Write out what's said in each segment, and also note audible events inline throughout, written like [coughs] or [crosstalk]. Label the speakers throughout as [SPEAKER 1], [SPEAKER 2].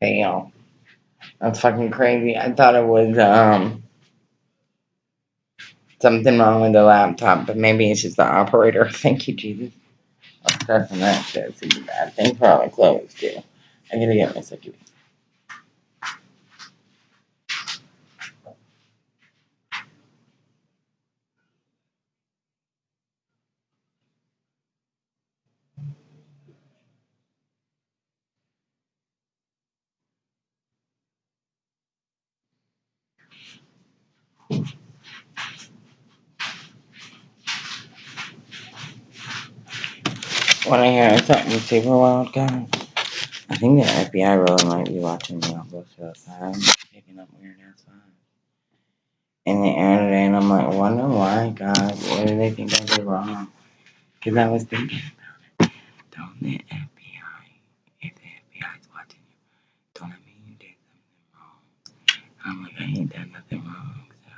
[SPEAKER 1] fail. That's fucking crazy. I thought it was um something wrong with the laptop, but maybe it's just the operator. [laughs] Thank you, Jesus. I'm stressing that shit. A bad thing the clothes too. I gotta get my second. Wanna hear something super wild, guy. I think the FBI really might be watching me on both sides. Picking up weird ass. In the air today, and I'm like, wonder why, God, what do they think I did wrong? Because I was thinking about it. Don't the FBI, if the FBI's watching you, don't it mean you did something wrong? I'm like, I ain't done nothing wrong, so.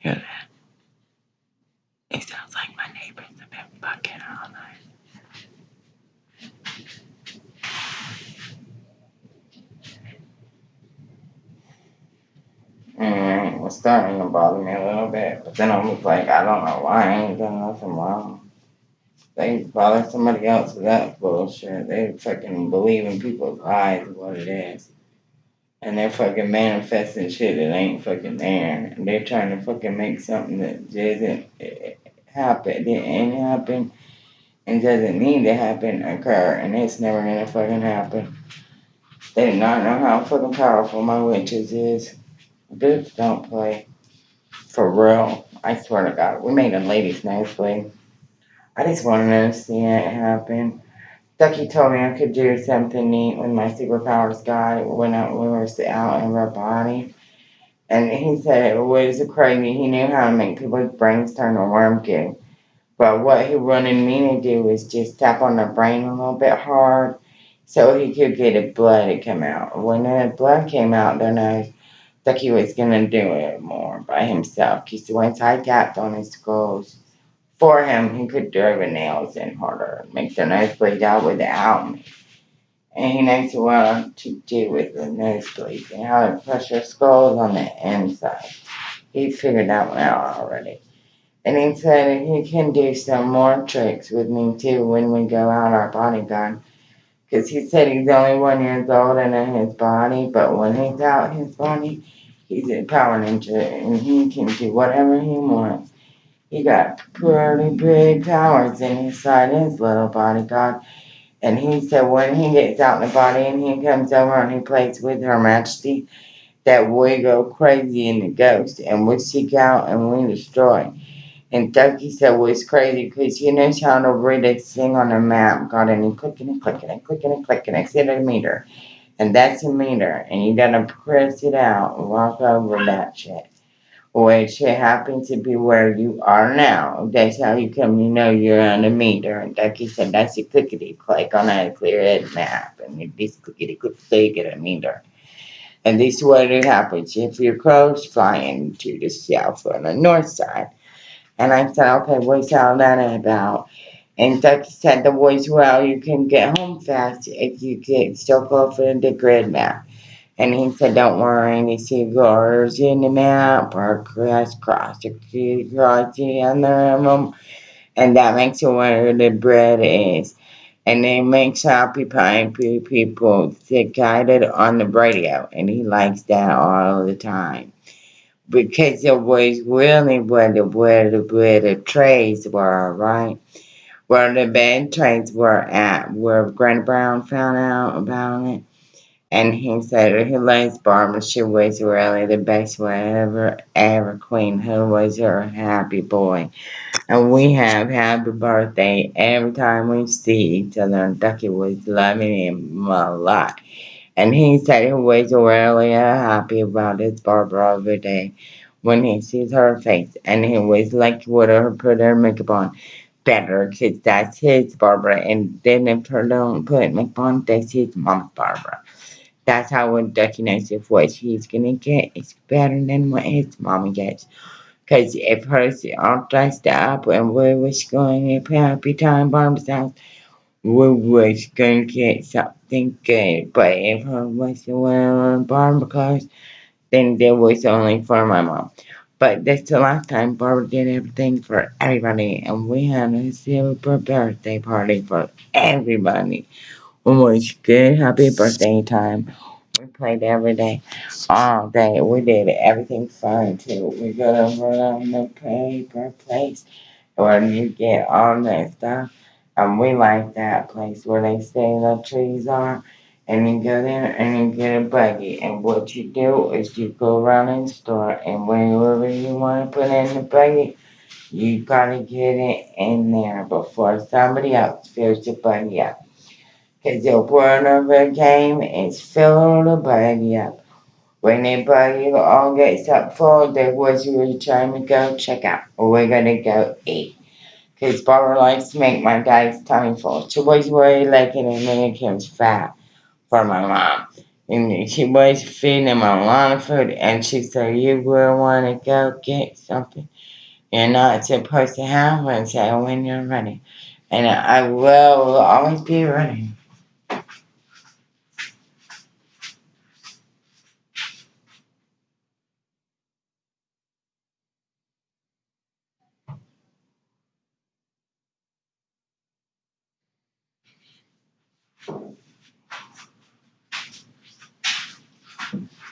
[SPEAKER 1] Hear that? It sounds like my neighbors have been fucking it was starting to bother me a little bit, but then I was like, I don't know why, I ain't done nothing wrong. They bother somebody else with that bullshit. They fucking believe in people's lies what it is. And they're fucking manifesting shit that ain't fucking there. And they're trying to fucking make something that doesn't eh, happen, didn't happen, and doesn't need to happen occur. And it's never gonna fucking happen. They do not know how fucking powerful my witches is. Bitch, don't play. For real. I swear to God. We made a ladies' nicely. I just wanted to see it happen. Ducky told me I could do something neat with my superpowers guy when I, we were out in our body. And he said it was crazy. He knew how to make people's brains turn to worm goo. But what he wanted me to do was just tap on the brain a little bit hard so he could get the blood to come out. When the blood came out, then I thought he was gonna do it more by himself. Because once I tapped on his skulls for him, he could drive the nails in harder, make the nosebleed out without me. And he knows what to do with the nosebleeds and how to crush your skulls on the inside. He figured that one out already. And he said he can do some more tricks with me too when we go out our bodyguard. Because he said he's only one years old and in his body, but when he's out his body, he's a power ninja and he can do whatever he wants. He got pretty big powers inside his little bodyguard. And he said when he gets out in the body and he comes over and he plays with Her Majesty, that we go crazy in the ghost and we seek out and we destroy. And Ducky said well, it's crazy because he knows how to read a thing on a map, God, got any clicking and clicking and clicking and clicking, it's in a meter. And that's a meter. And you gotta press it out and walk over that shit. Which it happens to be where you are now. That's how you come you know you're on a meter. And Ducky said that's a clickety click on a clear head map. And you just clickety click so get a meter. And this is what it happens if your crow's flying to the south or the north side. And I said, okay, what's all that about? And Ducky said, the voice, well, you can get home fast if you get still go for the grid map. And he said, don't worry, the cigars in the map are cross, cross, cross the other them. And that makes it where the bread is. And it makes happy pie people guided on the radio. And he likes that all the time because it was really where the where the where the trades were, right? Where the bad trades were at, where Grant Brown found out about it. And he said he likes Barbara. She was really the best ever, ever queen. Who was her happy boy. And we have happy birthday every time we see each other. And Ducky was loving him a lot. And he said he was really uh, happy about his Barbara every day when he sees her face. And he was like, would her put her makeup on better because that's his Barbara. And then if her don't put makeup on, that's his mom's Barbara. That's how when Ducky if what she's gonna get is better than what his mama gets. Because if hers all dressed up and we was going to happy time Barbara's house, we was gonna get something good, but if it was one barbecue, then there was only for my mom. But that's the last time Barbara did everything for everybody, and we had a super birthday party for everybody. Was good, happy birthday time. We played every day, all day. We did everything fun too. We got over on the paper place where you get all that stuff. And we like that place where they say the trees are. And you go there and you get a buggy. And what you do is you go around in the store and wherever you want to put in the buggy, you gotta get it in there before somebody else fills the buggy up. Cause the point of a game is filling the buggy up. When the buggy all gets up full, that was we're trying to go check out. Or we're gonna go eat. Cause Barbara likes to make my dad's tummy full. She was worried like in Dominican's fat for my mom. And she was feeding him a lot of food and she said, You will wanna go get something. You're not supposed to have one, so when you're ready. And I will always be ready.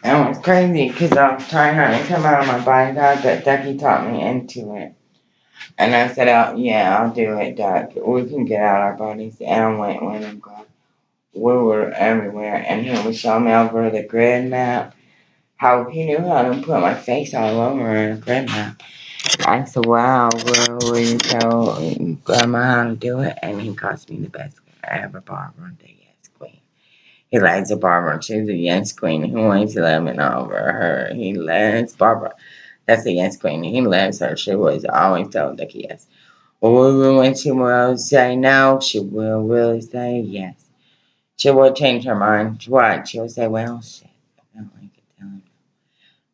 [SPEAKER 1] And it was crazy because I was trying not to come out of my body but Ducky talked me into it. And I said, oh, yeah, I'll do it, Duck. We can get out our bodies. And I went with him. We were everywhere. And he was showing me over the grid map how he knew how to put my face all over a grid map. I said, wow, well, will you tell um, Grandma how to do it? And he cost me the best I ever bought one day. He likes a Barbara. She's a yes queen. He wants to lemon over her. He loves Barbara. That's the yes queen. He loves her. She was always told the yes. Or when she will say no, she will really say yes. She will change her mind. What? She'll say, well, shit. I don't like it.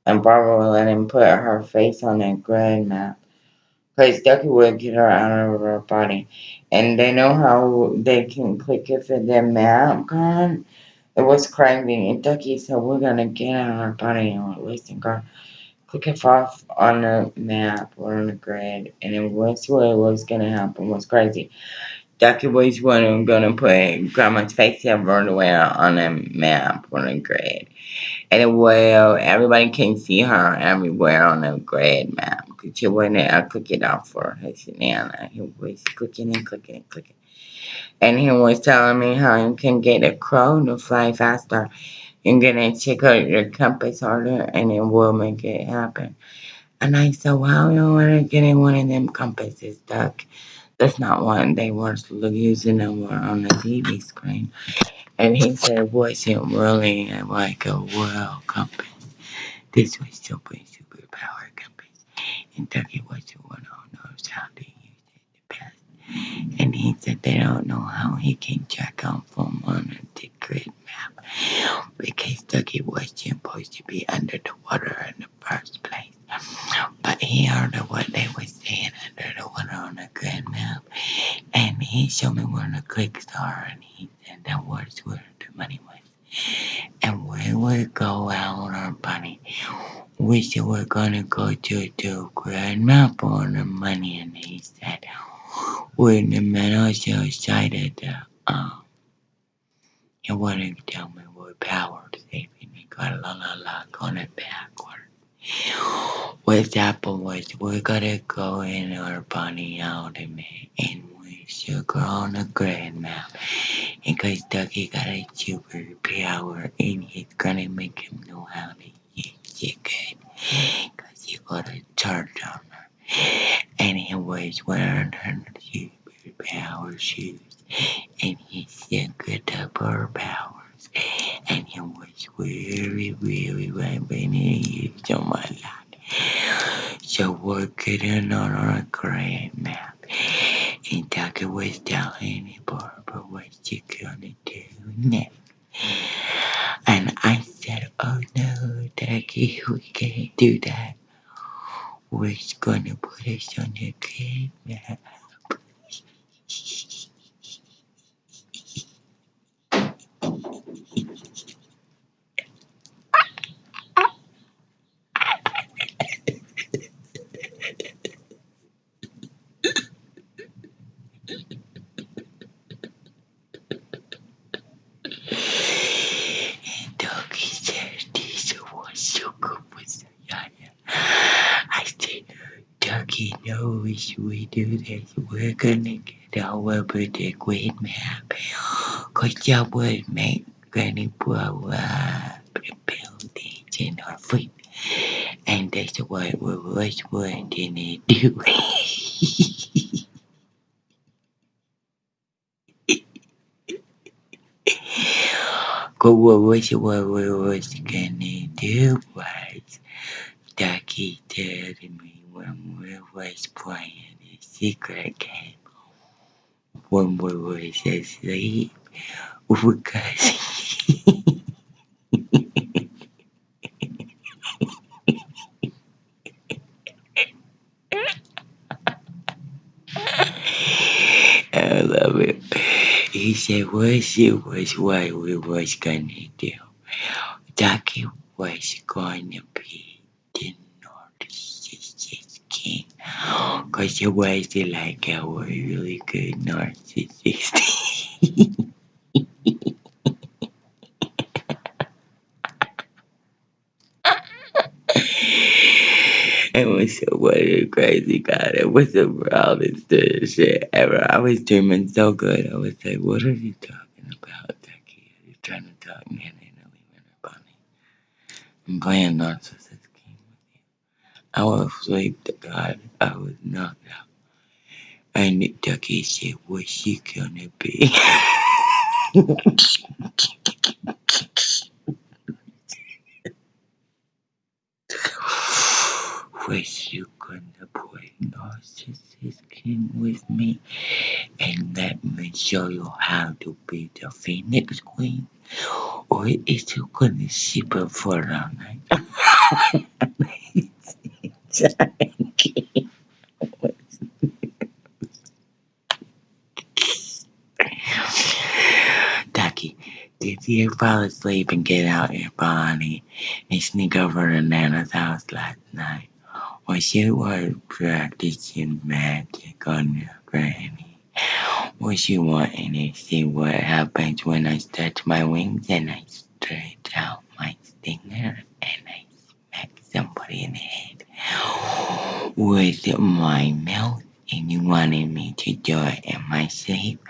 [SPEAKER 1] And Barbara will let him put her face on that grid map. Because Ducky will get her out of her body. And they know how they can click it for the map gone. It was crazy. And Ducky said, We're to get of our body and listen, girl. Click it off on the map or on the grid. And it was what was to happen. Was crazy. Ducky was one going to put Grandma's face everywhere on the map or the grid. And it will, everybody can see her everywhere on the grid map. Because she wasn't, I click it off for her, Nana. He was clicking and clicking and clicking and he was telling me how you can get a crow to fly faster. You're gonna check out your compass harder and it will make it happen. And I said, Well, you wanna get one of them compasses, Duck. That's not one they were using them on the TV screen. And he said, Was it really like a world compass? This was super, super power compass. And Ducky was the one who knows how use it the best. And he said they don't know how he can check out from on the grid map because Dougie was supposed to be under the water in the first place. But he heard what they were saying under the water on the grid map. And he showed me where the clicks are and he said that was where the money was. And we would go out on our bunny. We said we're gonna go to the grid map on the money and he said when the man was so excited that um he wanted to tell me what power saving he got la la la on it backward. What happened was we're gonna go in our bunny out and and we should go on a grand map. And cause Ducky got a super power and he's gonna make him know how to use it good. Cause he got a charge on her. And he was wearing her super power shoes. And he said good powers. And he was really, really raping you so much. So we're getting on our grand map. And Tucker was telling Barbara what she gonna do next. And I said, Oh no, Ducky, we can't do that. We're gonna put it on the grand map.
[SPEAKER 2] wish we do this. We're gonna get our birthday queen map. Cause y'all would make Granny blow up the buildings in our feet. And that's what we was to do. What was what we was gonna do was Ducky told me when we was playing the secret game when we was asleep because I love it. He said what it was what we was gonna do. Ducky was gonna be the narcissist king. Cause it was like a really good narcissist. It was so funny, crazy God. It was the wildest shit ever. I was dreaming so good. I was like, what are you talking about, Ducky? Are you trying to talk me into leaving her bunny? I'm playing Narcissist I was asleep to God. I was knocked out. And Ducky said, what's she gonna be? [laughs] was you gonna play Narcissist King with me? And let me show you how to be the Phoenix Queen? Or is you gonna her for a night? [laughs] Ducky, did you fall asleep and get out your body and sneak over to Nana's house last night? Or you were practicing magic on your granny? Was you wanting to see what happens when I stretch my wings and I stretch out my stinger and I smack somebody in the head with my mouth? And you wanted me to do it in my sleep?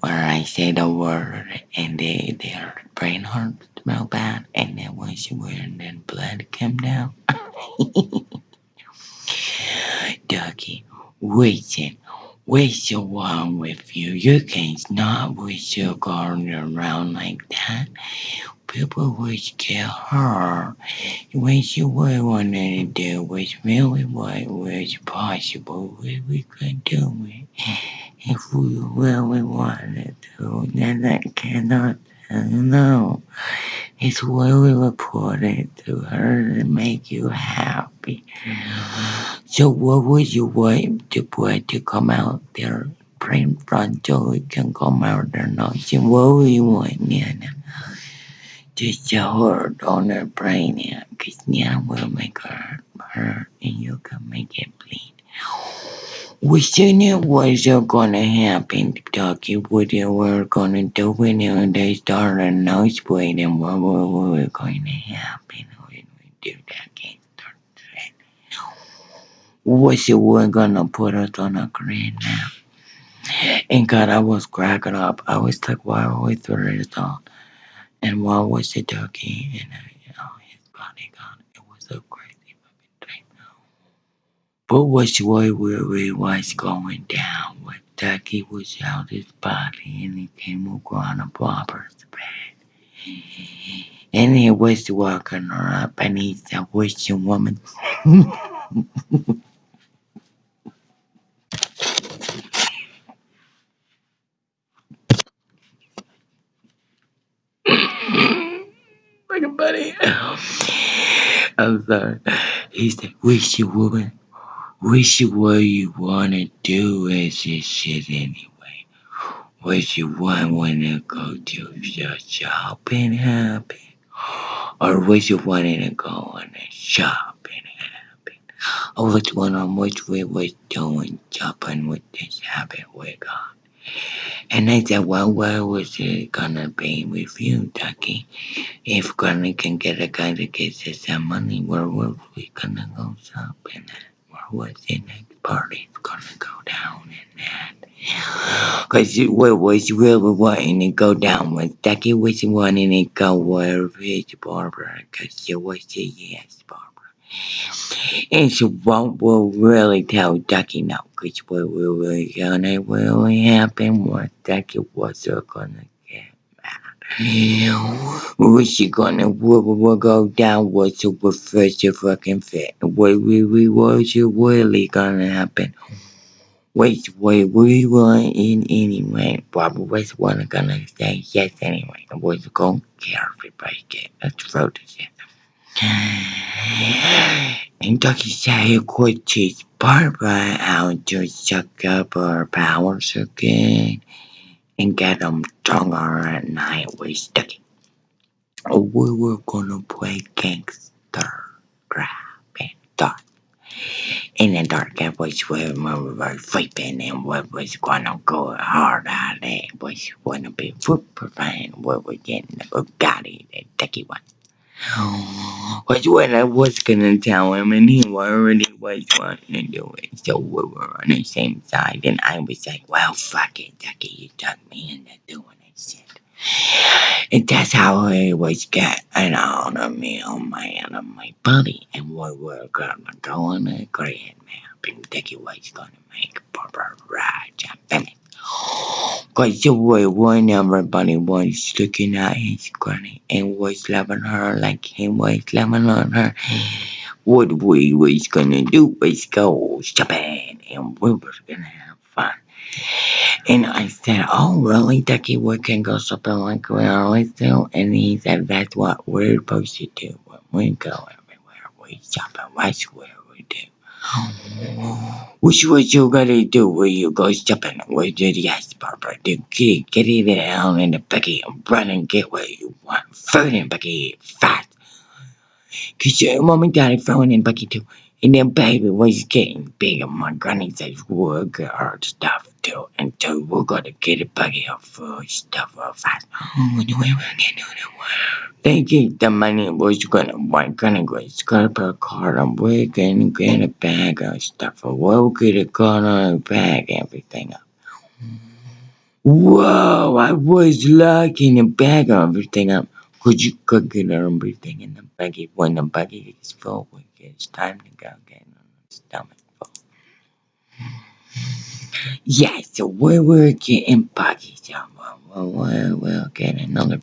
[SPEAKER 2] where I say the word and they, their brain hurts smell bad and then once you wear and then blood come down. [laughs] Ducky, listen, what's wrong with you? You can't not with your going around like that. People would get hurt. What you would want to do was really what was possible. We, we could do it if we really wanted to. Then I cannot no. It's we reported to her to make you happy. So what would you want the boy to come out there in front so he can come out there now? So what would you want Nana? Her brain because Nana will make her hurt and you can make it bleed. We seen it was gonna happen, Ducky. What they were gonna do when they started nosebleeding, what, what, what was to happen when we do that game? Was it we're gonna put us on a green now? And God, I was cracking up. I was like, why are we through this all? And what was the Ducky? And uh, you his body gone. It was so crazy fucking dream. But which way we we was going down when Ducky was out his body and he came on a barber's bed. And he was walking her up and he said, What's your woman? [laughs] like a buddy. I'm sorry. He said, What's your woman? Wish you what you wanna do is this shit anyway. What you want wanna go to your shopping happy? Or what you wanting to go on a shopping happy? Or which one on which we was doing shopping with this habit we got? And I said, well, where was it gonna be with you, Ducky? If Granny can get a guy to gets us some money, where was we gonna go shopping at? Where was it next party's gonna go down in that. Cause what was really wanting to go down was Ducky was wanting to go with his Barbara, cause she was a yes, Barbara. And she won't will really tell Ducky no, cause what really gonna really happen was Ducky was gonna get was she gonna what will go down was to refresh your fucking fit. What we we was really gonna happen. Wait, wait, we were in anyway. Barbara was one gonna say yes anyway. I was gonna care everybody get throw this in. And Ducky said could teach Barbara how to suck up her powers again and get them stronger at night with Ducky. We were gonna play gangster grab and dark. In the dark, it was when we were sleeping and what was gonna go hard out there was gonna be footprint. We were getting the Bugatti, the Ducky one. Was what I was gonna tell him, and he already was wanting to do it. So we were on the same side, and I was like, "Well, fuck it, Ducky, you took me into doing this shit." And that's how I was getting out of me oh, on my out of my body, and we were gonna go on a grand map, and Ducky was gonna make Barbara ride in it. Cause the way when everybody was looking at his granny and was loving her like he was loving on her, what we was gonna do was go shopping and we were gonna have fun. And I said, Oh really, Ducky, we can go shopping like we always do? And he said, That's what we're supposed to do when we go everywhere. We shop and we do. Which was you gonna do when you go shopping? We did yes, Barbara. Do get get it down in the bucket and run and get what you want. Food in bucket fast. Cause your mom and daddy throwing in bucket too. And then baby was getting big and my granny says work hard stuff And so we're gonna get a bucket of food stuff real fast. Oh, what do we gonna do They get the money was gonna was gonna put a card on we're gonna get a bag of stuff. We'll get a card on a bag, everything up. Whoa, I was locking the bag of everything up. Could you could get everything in the buggy when the buggy is full? we- It's time to go get on the stomach full. Yeah, so we were getting buggies. So we'll, we'll, we'll get another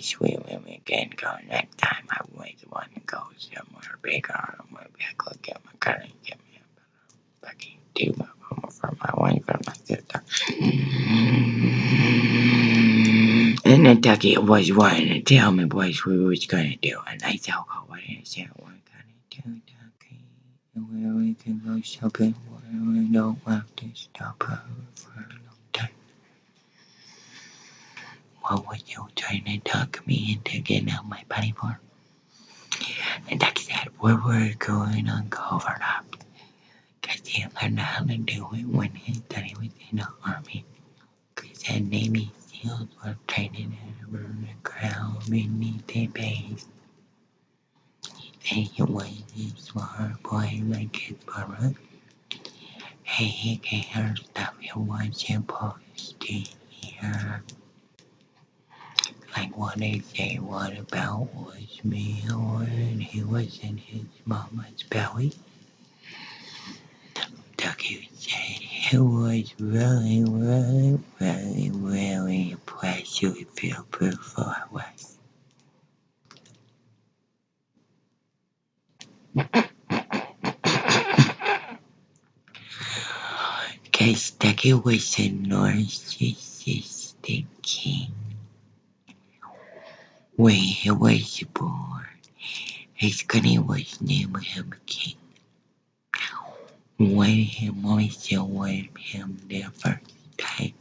[SPEAKER 2] sweet when we can go next time. I always want to go somewhere bigger. I'm going to go get my car and get me a buggy too for my wife and my sister. And then Ducky was wanting to tell me what we was gonna do, and I said, "Oh, what is it we're gonna do, Where we can go shopping, where we don't have to stop over for a long time." What were you trying to talk me into getting out my body for? And Ducky said, "We were going on cover up, cause he learned how to do it when he was in the army." Cause the Navy SEALs were training over the ground beneath the base. He was a smart boy his brother. Hey, he can hear stuff he was supposed to hear. Like what they say, what about was me when he was in his mama's belly? The ducky said he was really, really, really, really impressed with your performance. Cause Ducky was a narcissistic king. When he was born, his granny was named him king. When he also with him the first time,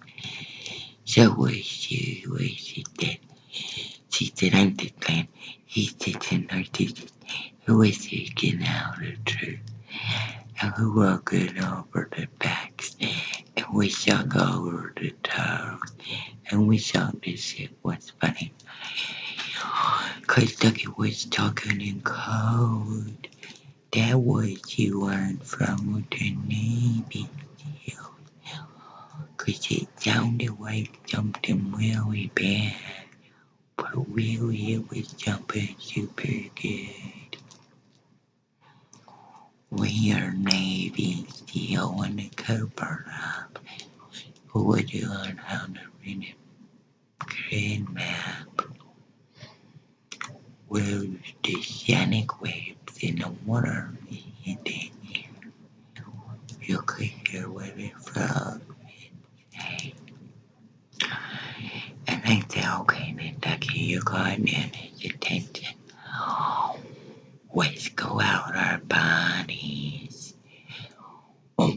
[SPEAKER 2] so was she was dead. She the clan. He a narcissist who was seeking out the truth. And who walking over the backs. And we sung over the toes. And we sung this shit was funny. Cause Ducky was talking in code. That was you learned from the Navy. Cause it sounded like something really bad. But really it was something super good. Navy SEAL in the up. Would you learn how to read a grid map? Where the sonic waves in the water and then you could hear where it from. And I said, okay, then Ducky, you go in there and attention. Let's go out our bodies.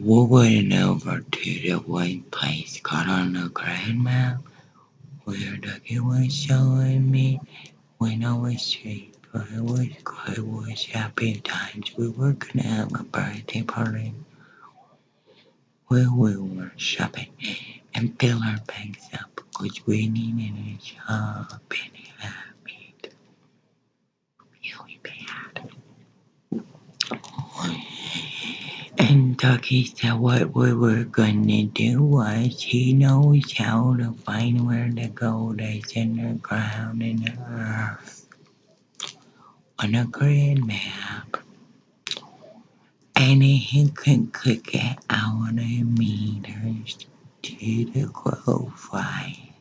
[SPEAKER 2] We went over to the one place called on the grand map where Ducky was showing me when I was asleep. I was I was happy times. We were gonna have a birthday party where we were shopping and fill our bags up because we needed a shopping habit really bad. And Ducky said what we were gonna do was he knows how to find where the gold is in the ground and the earth on a grid map. And he can click it out meters to the fly.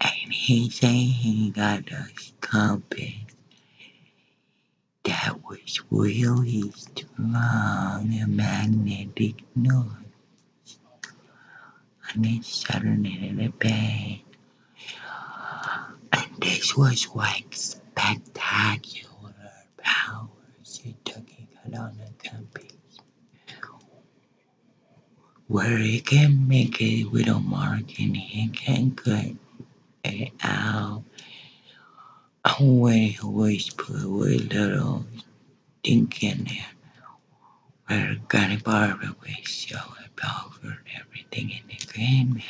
[SPEAKER 2] And he said he got a compass that was really strong magnetic north. And in the bay. And this was like spectacular powers it took the compass. Where he can make a mark and he can cut it out. And where he was put a little thing in there. Where Barbara was so over everything in the map.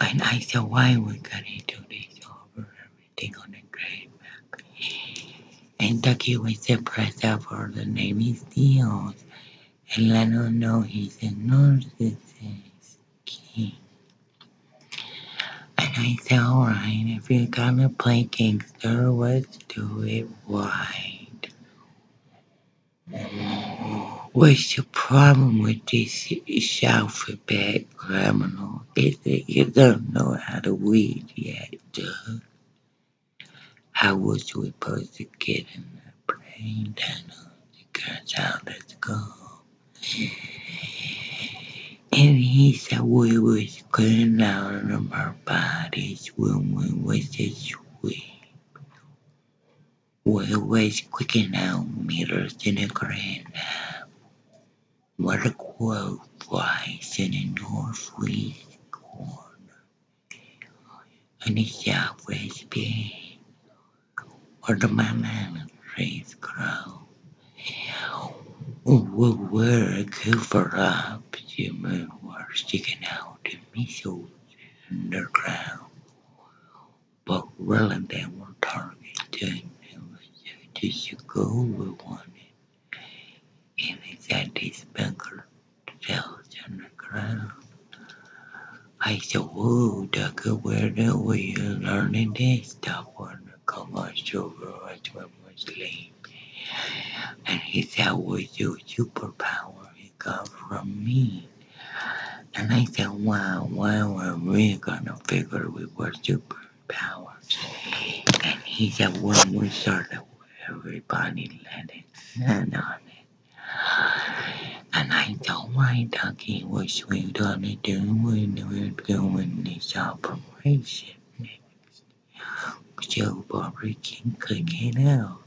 [SPEAKER 2] And I said, why we gotta do this over everything on the map? And Ducky was the press out for the Navy SEALs and him know he's a narcissist king. And I said, alright, if you're gonna play gangster, let's do it right. What's the problem with this alphabet criminal? Is that you don't know how to read yet, duh. How was we supposed to get in the brain tunnel? Because how let's go. And he said we was cleaning out of our bodies when we was asleep. We was clicking out meters in the grand What a crow flies in the northwest corner, and the southwest bay, where the banana trees grow. We were covered up, the moon was sticking out the missiles underground, but really they were a goal we wanted, and this bunker cells underground. I said, whoa, Ducker, where the we learning this stuff on the commercial world when we sleep? And he said, was your superpower he got from me. And I said, wow, why were we gonna figure we were superpowers? And he said, when we started, everybody let it land on it. And I told my ducky what we gonna do when we're doing this operation. next? So Barbara can click it out.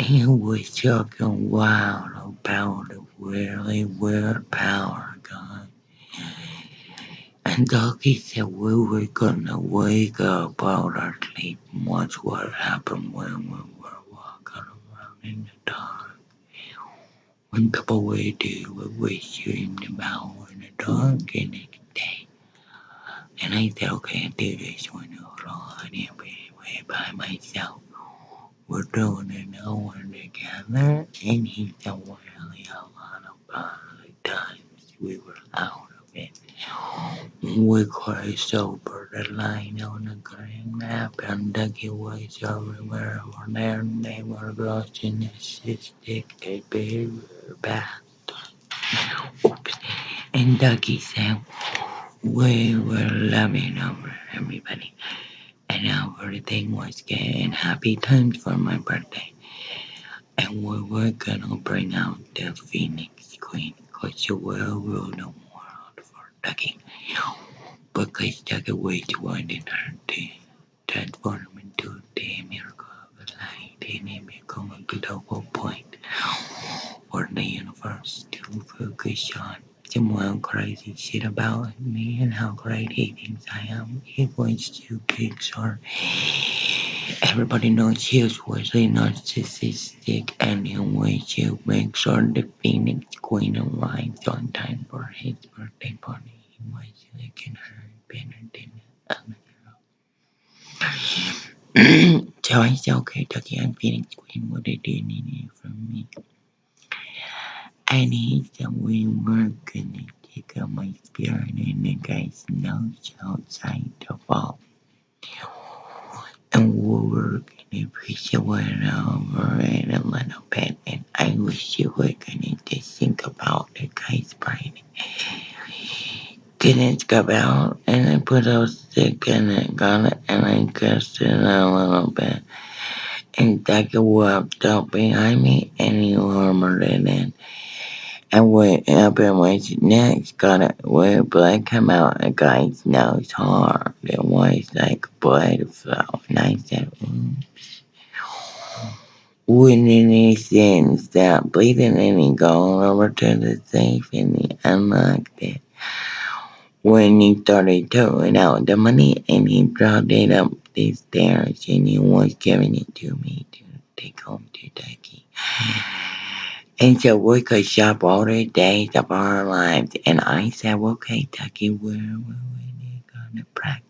[SPEAKER 2] And we're talking wild about the really weird power gun. And Ducky said we were gonna wake up out of sleep and watch what happened when we were walking around in the dark. When people we do what we dreamed about in the dark in the day. And I said, okay, I do this one alone and be by myself. We're doing it all together, and he's a really a lot of uh, times we were out of it. We crossed over the line on the green map, and Dougie was everywhere over there, and they were lost in the cystic behavior back. Oops. And Dougie said, We were loving over everybody, and now everything was getting happy times for my birthday. And we were gonna bring out the Phoenix Queen, cause you will rule the world for Dougie. Because Dougie was wanted her to transform into the miracle of light, and it become a global point for the universe to focus on. Someone crazy shit about me and how great he thinks I am. He wants to Pixar. Everybody knows he's really narcissistic and he wants to make sure the Phoenix Queen arrives on time for his birthday party. He was looking her better than other girl. so I said, okay, Ducky, I'm Phoenix Queen. What do you need from me? And he said, we were gonna take out my spirit and the guy's nose outside the vault. And we were gonna push it over it a little bit. And I wish you were gonna just think about the guy's brain. Didn't come out, and I put a stick in it, got it, and I kissed it a little bit. And Ducky walked up behind me, and he hammered it in. And went next, got it where blood come out a guy's nose hard. It was like blood flow. And I said, "Ooh." Wouldn't any sense stop bleeding and he gone over to the safe and he unlocked it. When he started throwing out the money and he brought it up the stairs and he was giving it to me to take home to Ducky. And so we could shop all the days of our lives. And I said, okay, Ducky, where were we gonna practice?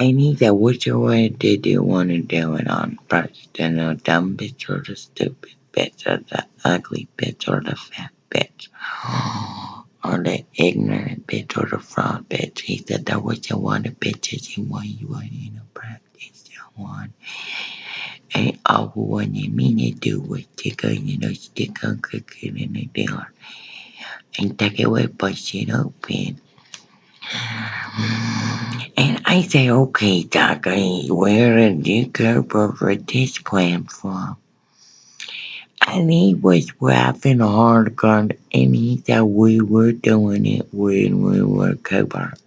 [SPEAKER 2] And he said, which way did you want to do it on first? The dumb bitch or the stupid bitch or the ugly bitch or the fat bitch? [gasps] Or the ignorant bitch or the fraud bitch? He said, that was the one the bitches you want you want to practice. And you to do was stick know, stick on cooking in the door. And I say, okay, Doc, I- where did you come up this plan from? And he was laughing hard, God, and he said we were doing it when we were covert.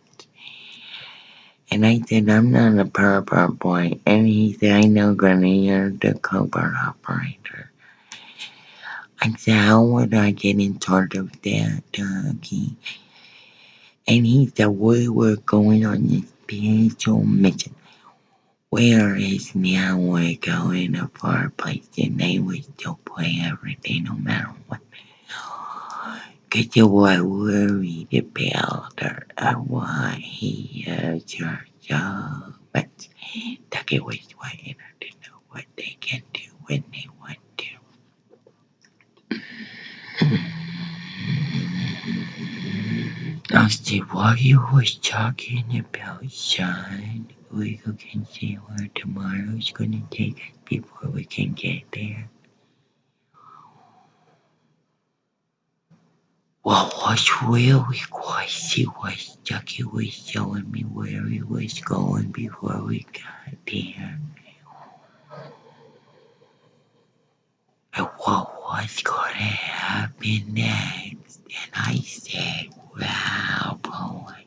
[SPEAKER 2] And I said, I'm not a pervert boy. And he said, I know, Granny, you're the covert operator. I said, how would I get in charge of that, Dougie? And he said, we were going on this spiritual mission. Where is now we're going a far place and they would still play everything no matter what. Cause you were worried about her and why he is your to know what they can do when they want to. See why you was talking about Sean. We can see where tomorrow's gonna take us before we can get there. What was really crazy was Ducky was showing me where he was going before we got there. And what was gonna happen next. And I said, wow, boy.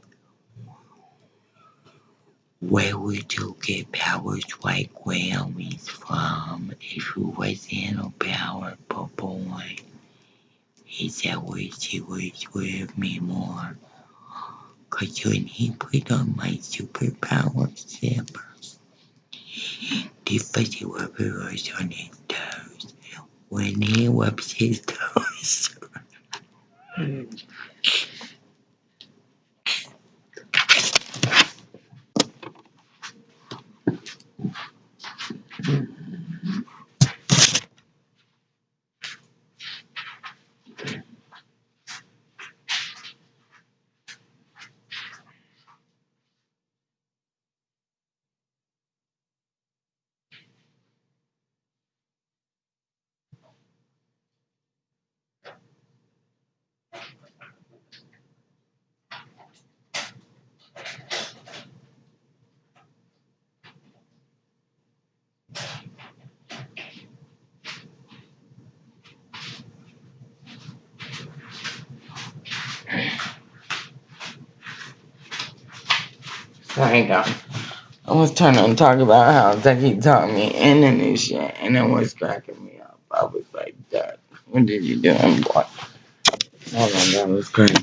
[SPEAKER 2] Where would you get powers like Whaley's from if you wasn't a powerful boy? He said, wish he was with me more. Cause when he put on my superpower zippers, the fuzzy rubber was on his toes. When he wipes his [laughs]
[SPEAKER 1] There. I was trying to talk about how Ducky taught me in and this shit, and it was cracking me up. I was like, Duck, what did you do? And boy, hold on, that was crazy.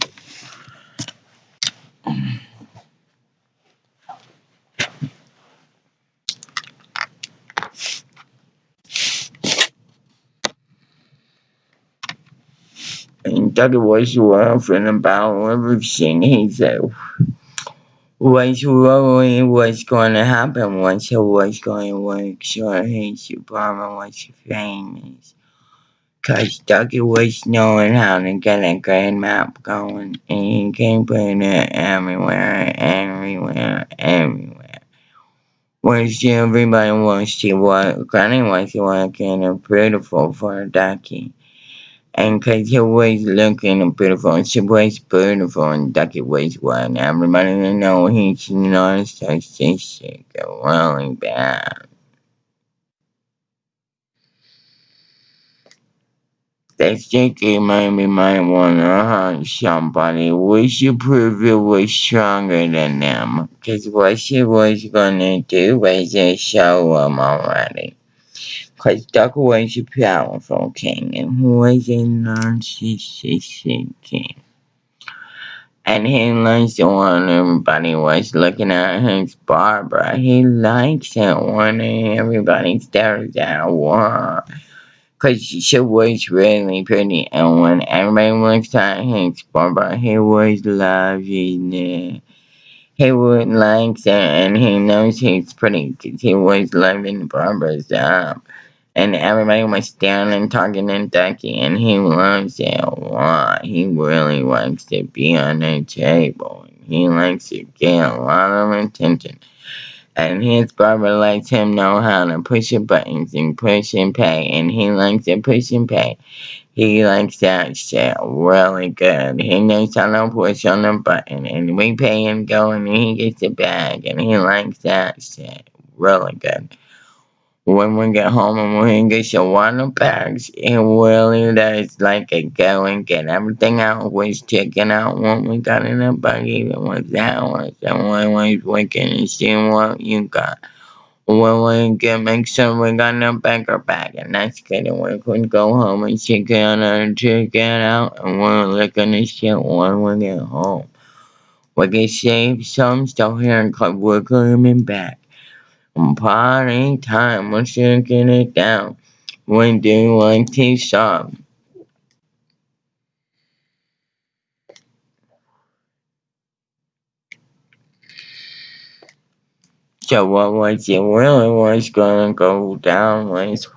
[SPEAKER 1] And Ducky was laughing about everything. He said, what's really what's going to happen once he was going to work so his apartment was famous. Cause Ducky was knowing how to get a good map going and he can put it everywhere, everywhere, everywhere. Which everybody wants to work, Granny wants to work in a beautiful for Ducky. And cause he was looking beautiful, and she was beautiful and Ducky was one. Everybody know he's narcissistic really bad. That sticky maybe might wanna hurt somebody. We should prove it was stronger than them. Cause what she was gonna do was just show them already. Cause Duck was a powerful king and he was a narcissistic king. And he likes it when everybody was looking at his Barbara. He likes it when everybody stares at her. Cause she was really pretty, and when everybody looked at his Barbara, he was loving it. He would like it, and he knows he's pretty, cause he was loving Barbara's up. And everybody was staring and talking and ducky, and he loves it a lot. He really likes to be on the table. and He likes to get a lot of attention. And his barber lets him know how to push the buttons and push and pay. And he likes to push and pay. He likes that shit really good. He knows how to push on the button. And we pay him go and he gets a bag. And he likes that shit really good. When we get home and we get your water bags, it really does like a go and get everything out was checking out what we got in the buggy that was ours and we was looking and seeing what you got. When we get make sure we got the bigger bag and that's good and we could go home and check out and check it out and we're looking at shit when we get home. We can save some stuff here and we're coming back. Party time, we're shaking it down. We do like to shop. So what was it really was gonna go down was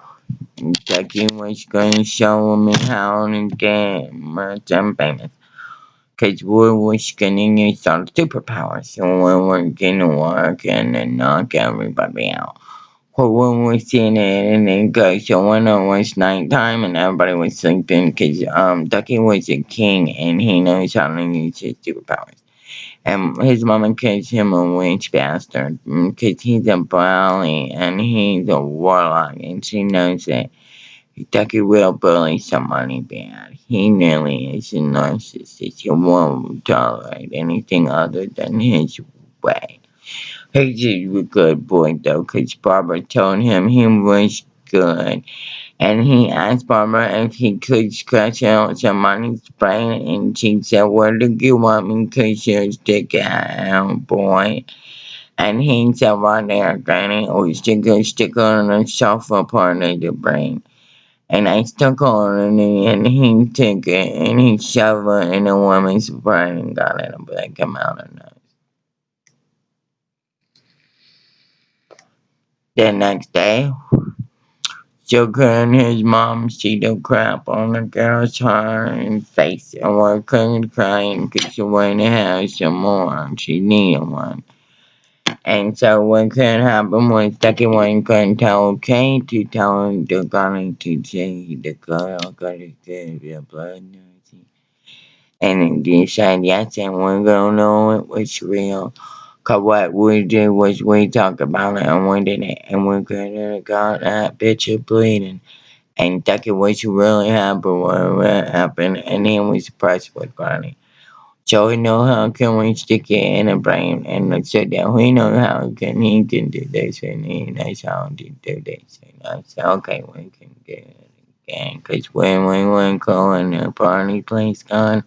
[SPEAKER 1] Jackie was gonna show me how to get much and famous. Cause we was gonna use our superpowers so we were gonna work and then knock everybody out. But when we seen it and then go so when it was nighttime and everybody was sleeping cause um Ducky was a king and he knows how to use his superpowers. And his mama calls him a witch bastard because he's a bully and he's a warlock and she knows that Ducky will bully somebody bad. He nearly is a narcissist. He won't tolerate anything other than his way. He's a good boy though because Barbara told him he was good. And he asked Barbara if he could scratch out somebody's brain, and she said, Where do you want me to stick it out, boy? And he said, Right there, Granny, or stick a stick on the sofa part of the brain. And I stuck on it, and he took it, and he shoved it in a woman's brain and got it, it came out of nose. The next day, Joker and his mom see the crap on the girl's heart and face and were crying because she wanted to have some more. She needed one. And so what could happen was Ducky one couldn't tell Kate to tell the girl to say the girl got to give the blood nursing. And they said yes and we're gonna know it was real. Cause what we did was we talked about it and we did it and we could have got that bitch bleeding. And Ducky was really happy when it happened and he was impressed with Granny.
[SPEAKER 2] So we know how can we stick it in a brain and let's sit down. We know how can he can do this and he knows how to do this. And I said, okay, we can get it again. Because when we went going to party place gone,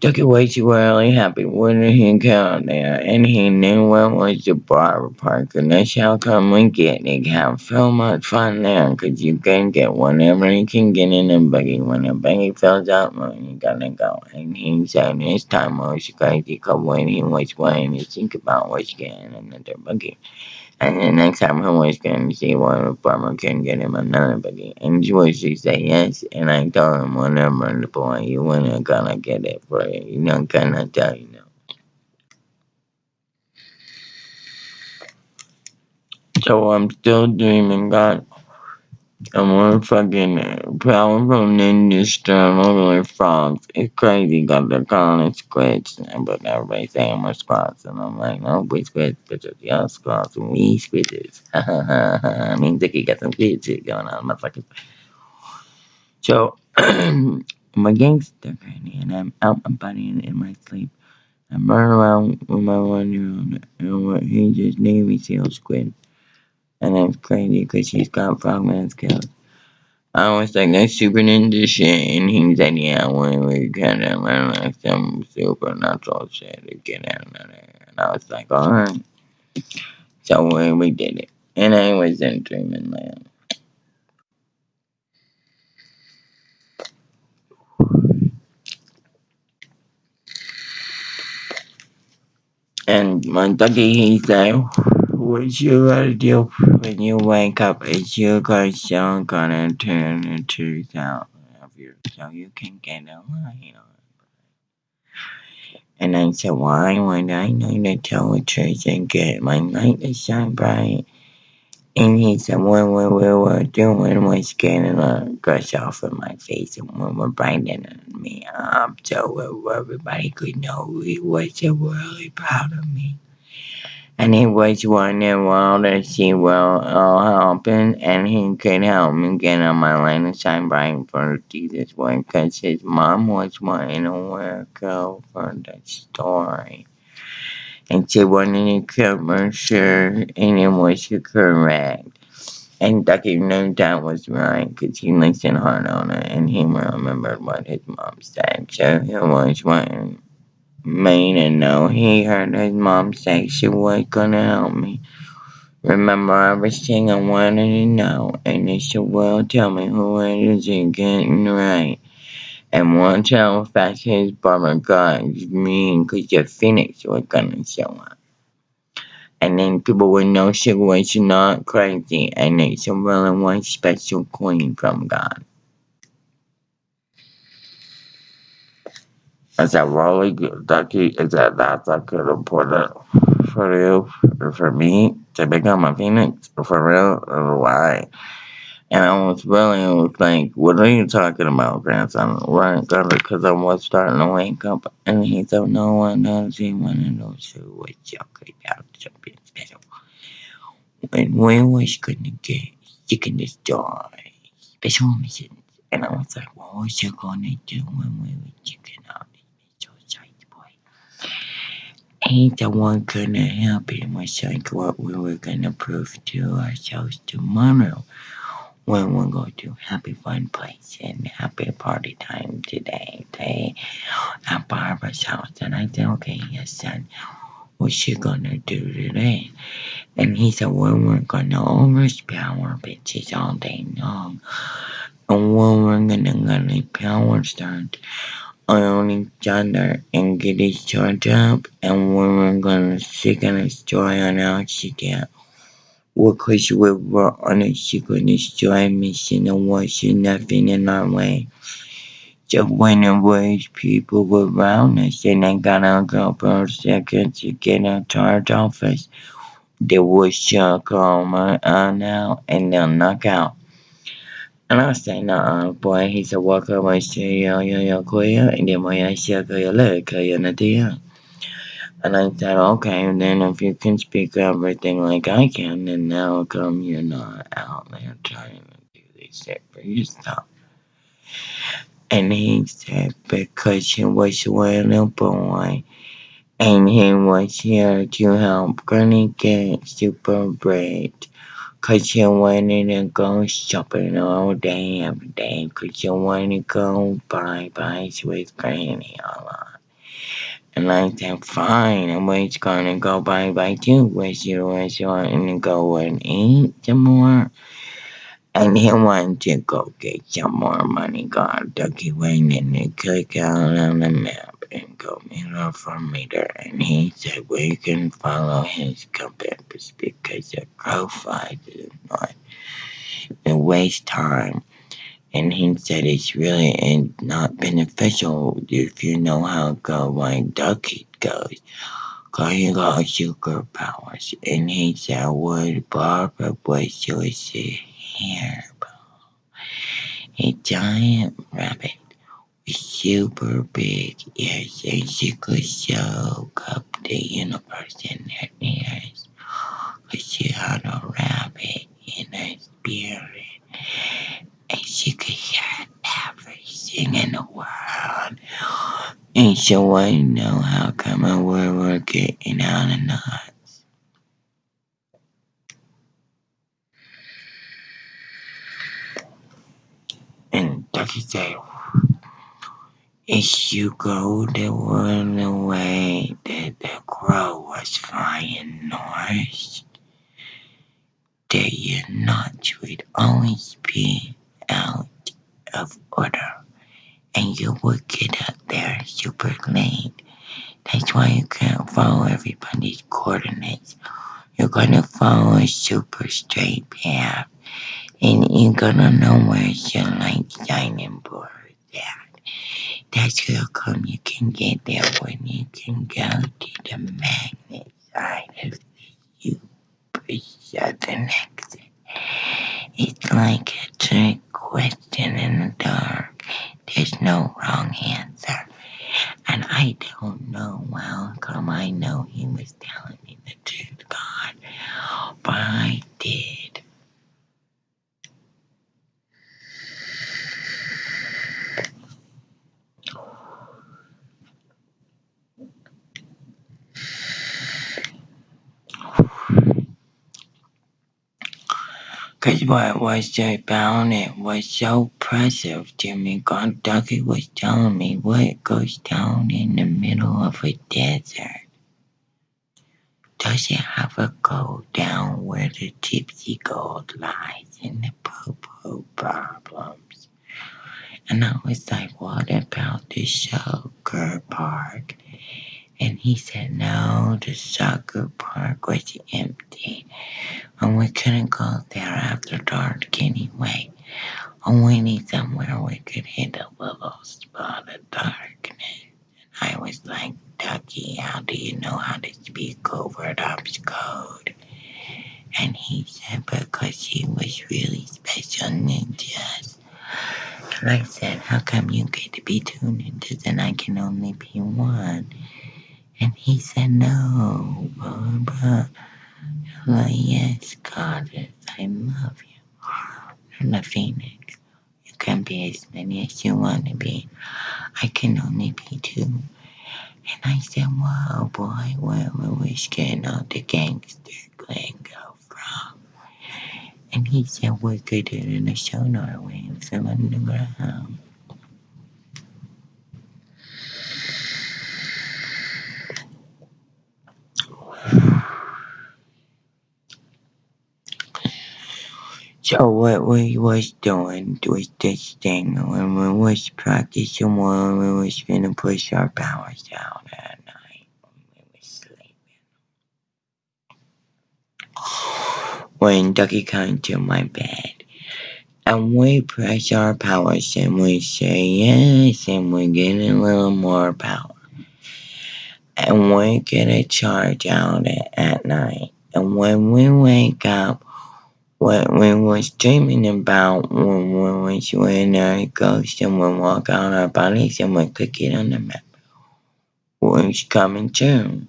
[SPEAKER 2] took it way too early, happy when he got there. And he knew what was the barber park. And that's how come we get it. Have so much fun there. Because you can get whatever you can get in a buggy. When a buggy fills up, well, you gotta go. And he said this time was crazy because when he was playing, he think about was getting another buggy. And the next time was going to see the farmer can get him another buggy. And George he said yes. And I told him whenever the boy you wanna gonna get it for you. You know gonna tell you no. So I'm still dreaming God. I'm more fucking powerful ninja storm over frogs. It's crazy got the calling it but everybody saying we're squats and I'm like, no we squids bitches, y'all squats and we squids. I mean Dickie got some good shit going on, motherfuckers. So [clears throat] I'm a gangster granny and I'm out my body and in my sleep. I'm running around with my one year old and what he just Navy SEAL squid. And that's crazy because she's got frogman skills. I was like, that's super ninja shit. And he said, yeah, we, we gotta learn like some supernatural shit to get out of there. And I was like, alright. So we, we did it. And I was in dreaming land. And my doggy, he said, what you gotta do when you wake up is you guys are gonna turn truth out of you so you can get a line on. And I said, why would I need to tell the truth and get my light to shine bright? And he said, what we, we were doing was getting a gush off of my face and we were brightening me up so everybody could know he was really proud of me. And he was wondering well to see what all happen and he could help me get on my line and shine bright for Jesus one because his mom was wanting to work out for the story. And she wanted to cover sure and it was correct. And Ducky knew that was right because he listened hard on it and he remembered what his mom said. So he was wanting to know he heard his mom say she was gonna help me. Remember everything I wanted to know, and should well tell me who it is and getting right. And watch how fast his barber got me, cause the phoenix was gonna show up. And then people would know she was not crazy, and they should really want special queen from God. That really good, Ducky? Is that that's a good important for you, or for me to become a phoenix? For real, or why? And I was really was like, what are you talking about, grandson? Right, because I was starting to wake up. And he said, no one knows he wanted to see what you could have something special. When we was to get chicken destroy special missions. And I was like, what was you to do when we were out? So excited, boy. Ain't the one gonna help him was like what we were gonna prove to ourselves tomorrow when we go to happy fun place and happy party time today. They at Barbara's house and I said, Okay, yes son, what's she gonna do today? And he said, Well we're gonna overpower bitches all day long. And when we're gonna gonna power start on each other and get each other up and we're gonna second destroy an accident. Because we were on a secret destroy mission and was nothing in our way. So when it was people were around us and I got a couple of seconds to get out our office, they would shock all my uh, on out and they'll knock out. And I said, nah, boy, he said, walk over to yo yo kuya, and then I said, kuya leg, kuya. And I said, okay, then if you can speak everything like I can, then now come you're not out there trying to do this shit for yourself. And he said because he was a little boy and he was here to help Granny get super bread. Cause he wanted to go shopping all day every day. Cause he wanted to go buy buys with Granny a lot. And I said, fine, I was gonna go bye bye too. Was you was to go and eat some more? And he wanted to go get some more money. God, Ducky went in and click out on the map and go meter for meter. And he said we can follow his compass because the crow flies is not to waste time. And he said it's really and not beneficial if you know how to go like Ducky goes. Cause he got superpowers. And he said would Barbara was just a hair a giant rabbit super big ears and she could soak up the universe in. Cause she had a rabbit in her spirit and she could hear everything in the world. And she to know how come I were were getting out of nuts. And Ducky said, If you go the one way that the crow was flying north, that your nuts would always be out of order and you would get up there super late. That's why you can't follow everybody's coordinates. You're gonna follow a super straight path and you're gonna know where your light shining at. That's how come you can get there when you can go to the magnet side of the super southern exit. It's like a trick question in the dark. There's no wrong answer. And I don't know well come I know he was telling me the truth, God. But I did. Cause what was about it was so impressive to me. God Ducky was telling me what goes down in the middle of a desert. Does it have a go down where the gypsy gold lies in the poo-poo problems? And I was like, what about the sugar park? And he said, no, the soccer park was empty. And we couldn't go there after dark anyway. And we need somewhere we could hit a little spot of darkness. And I was like, Ducky, how do you know how to speak over Dub's code? And he said, because he was really special ninjas. And I said, how come you get to be two ninjas and I can only be one? And he said, no, Barbara. I'm like, yes, Goddess, I love you. I'm the phoenix. You can be as many as you want to be. I can only be two. And I said, whoa, boy, where we getting all the gangster lingo from? And he said, we're good in the sonar waves from underground. So what we was doing was this thing when we was practicing when we was gonna push our powers out at night when we was sleeping. When Ducky came to my bed and we press our powers and we say yes and we get a little more power. And we get a charge out at, night. And when we wake up what we was dreaming about when we was when our ghost and we walk out our bodies and we click it on the map was coming true.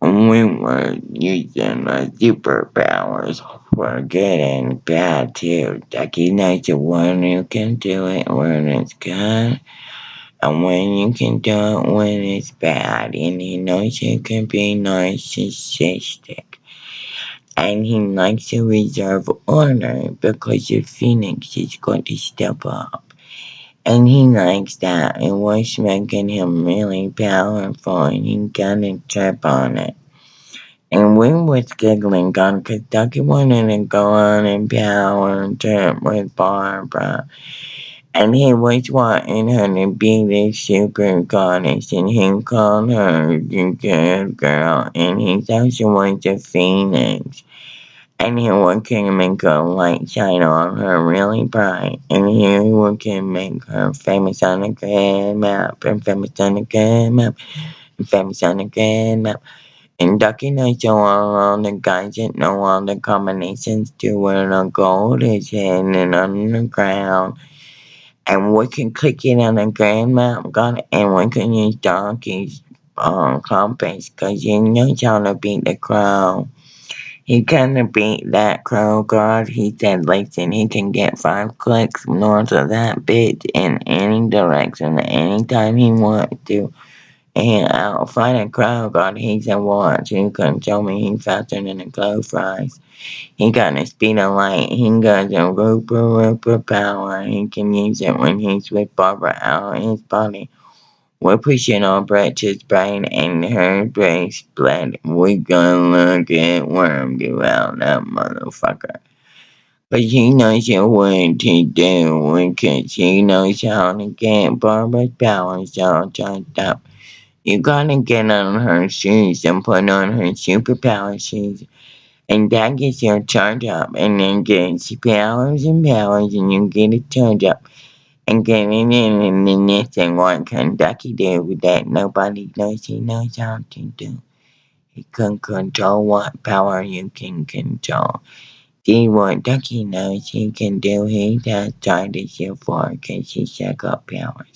[SPEAKER 2] We were using our superpowers. For good and bad too. Ducky knows when you can do it when it's good and when you can do it when it's bad. And he knows you can be narcissistic. And he likes to reserve order because your phoenix is going to step up. And he likes that. It was making him really powerful and he got a trip on it. And we was giggling on Ducky wanted to go on a power trip with Barbara. And he was wanting her to be the super goddess and he called her the good girl and he also was a phoenix. And he would can make a light shine on her really bright. And he would make her famous on the grand map and famous on the grand map and famous on the grand map. And Ducky knows all the guys that know all the combinations to where the gold is hidden underground. And we can click it on the grand map, got and we can use Donkey's um, compass because he knows how to beat the crow. He kinda beat that crow guard. He said, listen, he can get five clicks north of that bitch in any direction anytime he wants to. And I'll fight a crow guard. He said, watch, you can show me he's faster than a flies. He got the speed of light. He got the Roper Roper power. He can use it when he's with Barbara out his body. We're pushing on Brett's brain and her brain split. We gonna look at Worm go out that motherfucker. But he knows what to do because he knows how to get Barbara's powers all charged up. You gotta get on her shoes and put on her superpower shoes. And that gets your charge up and then gets powers and powers and you get it charged up and getting in and then this and what can Ducky do with that nobody knows he knows how to do. He can control what power you can control. See what Ducky knows he can do, he does try to shoot for because he's got powers.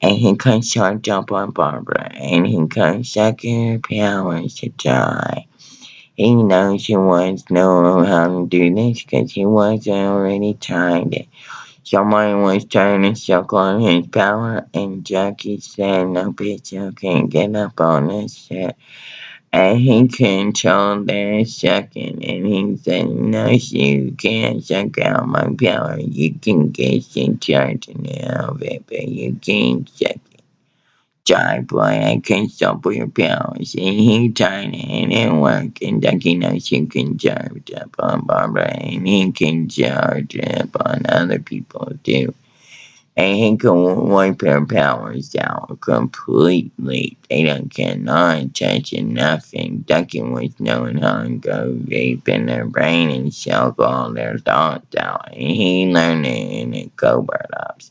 [SPEAKER 2] And he charge up on Barbara and he suck her powers to die. He knows he wants know how to do this because he was already tried it. Someone was trying to suck on his power, and Jackie said, No bitch, you can't get up on this shit. And he controlled their sucking, and he said, No, you can't suck out my power. You can get in charge now of it, but you can't suck it. Sorry, boy, I can't stop your powers. And he tried it, and it worked. And Ducky knows you can charge up on Barbara, and he can charge up on other people too. And he can wipe her powers out completely. They don't cannot touch nothing. Ducky was knowing how to go deep in their brain and suck all their thoughts out. And he learned it in the Cobra Ops.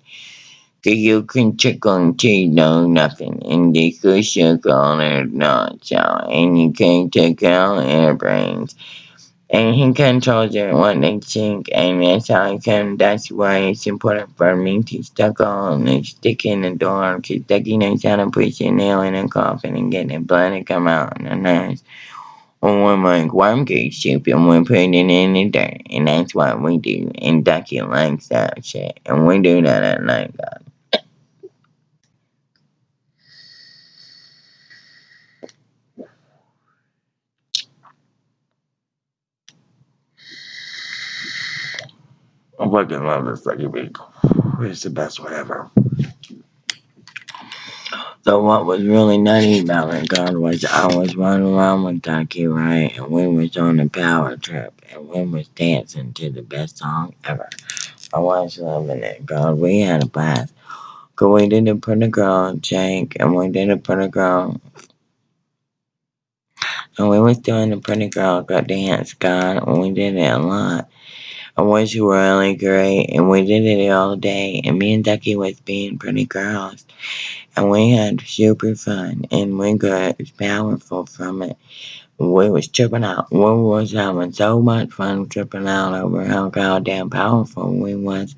[SPEAKER 2] So you can check on T know nothing and they could check on their thoughts out and you can take out their brains. And he controls it what they think and that's how I that's why it's important for me to stuck on and stick in the door because Ducky knows how to push a nail in a coffin and get the blood to come out in the nose. Or when my worm gets stupid, we put it in the dirt, and that's what we do. And Ducky likes that shit, and we do that at night, God. I fucking love this fucking week. It's the best one ever. So what was really nutty about it, God, was I was running around with Ducky, right? And we was on a power trip and we was dancing to the best song ever. I was loving it, God. We had a blast. Cause we did it for the girl, Jake, and we did it for the girl. And we was doing the pretty girl got dance, God, and we did it a lot. It was really great, and we did it all day. And me and Ducky was being pretty girls, and we had super fun, and we got powerful from it. We was tripping out. We was having so much fun tripping out over how goddamn powerful we was.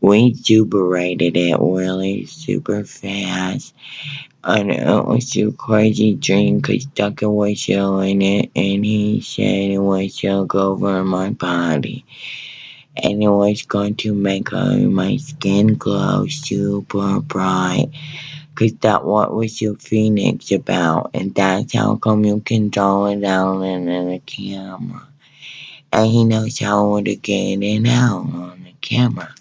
[SPEAKER 2] We super rated it really super fast. And it was a crazy dream because Ducker was showing it and he said it was took over my body. And it was going to make my skin glow super bright. Cause that what was your phoenix about, and that's how come you can draw it out in the camera. And he knows how to get it out on the camera.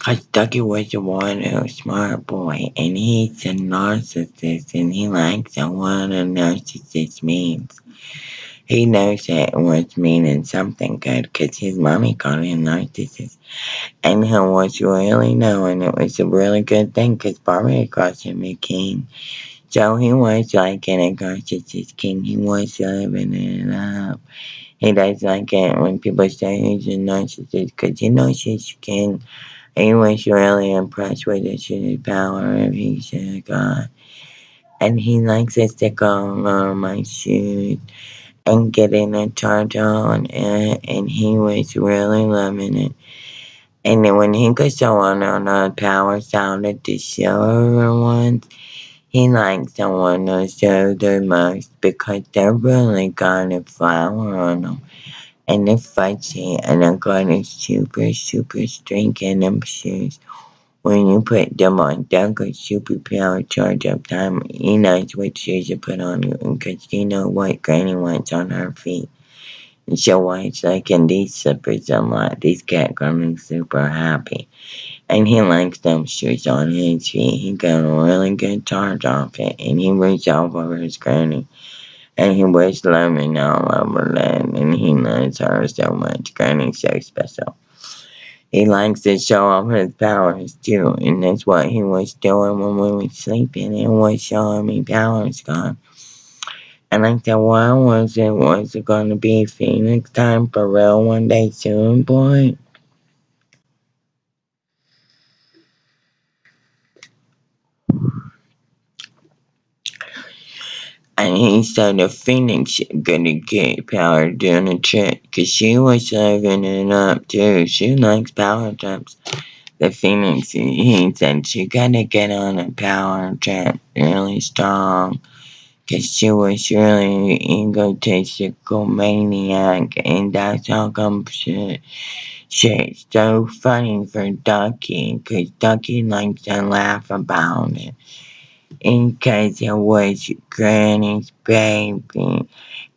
[SPEAKER 2] Cause Ducky was a one smart boy, and he's a narcissist, and he likes what a narcissist means. He knows that it was meaning something good, cause his mommy called him narcissist. And he was really knowing it was a really good thing, cause Barbie calls him a king. So he was like an narcissist king. He was living it up. He does like it when people say he's a narcissist, cause he knows he's king. He was really impressed with his power if he's a god. And he likes to stick on uh, my shoes and getting a charge on it, and he was really loving it. And then when he could show on on the power sounded to show everyone, he likes someone to show the most because they're really got a flower on them. And they're fudgy and they're got a super, super strength in them shoes. When you put them on, they'll go super power charge up time. He knows what shoes to put on you because he know what Granny wants on her feet. And so why it's like in these slippers a lot. These cat Granny's super happy. And he likes them shoes on his feet. He got a really good charge off it. And he reached over his granny. And he was loving all over that. And he loves her so much. Granny's so special. He likes to show off his powers too. And that's what he was doing when we were sleeping. He was showing me powers gone. And I said, why was it? Was it going to be Phoenix time for real one day soon, boy? And he said the Phoenix gonna get power doing a trick, cause she was living it up too. She likes power trips. The Phoenix, he said she gotta get on a power trip really strong, cause she was really egotistical maniac, and that's how come she, shit's so funny for Ducky, cause Ducky likes to laugh about it in case it was Granny's baby,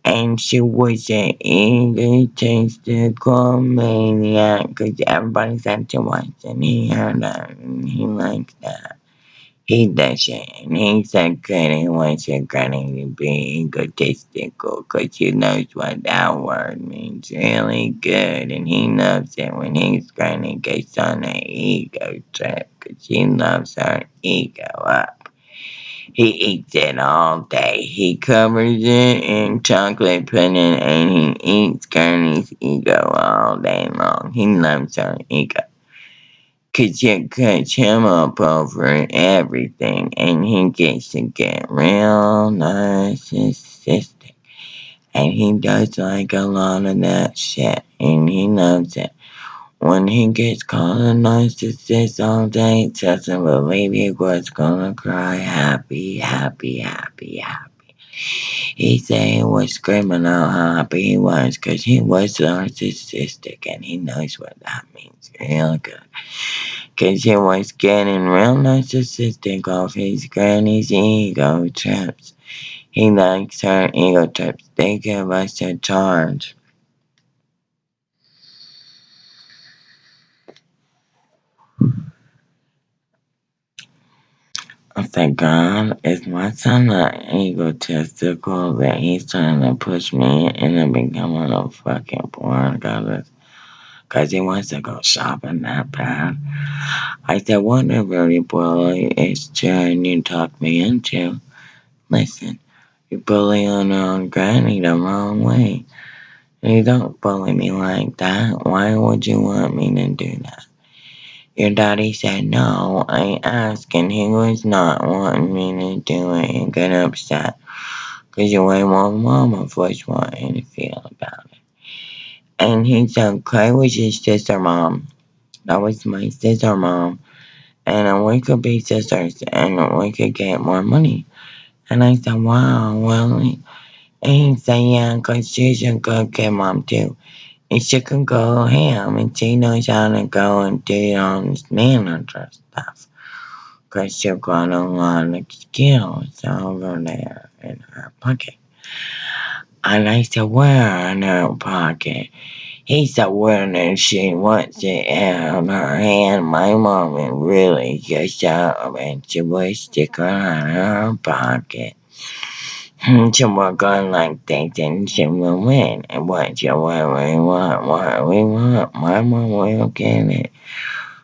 [SPEAKER 2] and she was an egotistical maniac because everybody said she was, and he heard that, and he likes that. He does it, and he said Granny wants your Granny to be egotistical because he knows what that word means really good, and he loves it when his Granny gets on an ego trip because he loves her ego up. He eats it all day. He covers it in chocolate pudding and he eats Granny's ego all day long. He loves her ego. Cause it cuts him up over everything and he gets to get real narcissistic. And he does like a lot of that shit and he loves it. When he gets a narcissist all day, doesn't believe he was gonna cry happy, happy, happy, happy. He said he was screaming out how happy he was because he was narcissistic and he knows what that means real good. Because he was getting real narcissistic off his granny's ego trips. He likes her ego trips. They give us a charge. I thank God is my son not egotistical that he's trying to push me into becoming a fucking porn goddess because he wants to go shopping that bad. I said, whatever you bully is trying to talk me into, listen, you bully on your granny the wrong way. You don't bully me like that. Why would you want me to do that? Your daddy said no. I asked and he was not wanting me to do it and get upset. Cause your way my mama first wanted to feel about it. And he said, okay, was his sister mom. That was my sister mom. And we could be sisters and we could get more money. And I said, wow, really? And he said, yeah, cause she's a good kid mom too. And she can go ham and she knows how to go and do all this manager stuff. Cause she's got a lot of skills over there in her pocket. And I said, where in her pocket? He said, when she wants it in her hand, my mom really just up and she would stick her in her pocket. She would go like that and she would win. And what you what we want, what we want, my mom will get it.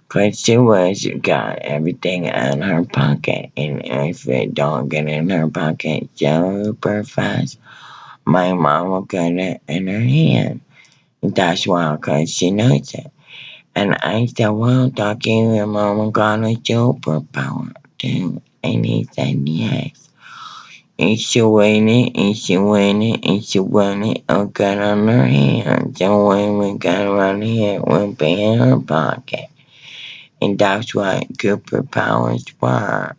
[SPEAKER 2] Cause she was got everything in her pocket. And if it don't get in her pocket super fast, my mom will get it in her hand. That's why, cause she knows it. And I said, well, Ducky, your mama got a superpower too. And he said, yes. She waited, and she waited, and got on her hand. So when we got around here, we'll be in her pocket. And that's what Cooper powers were.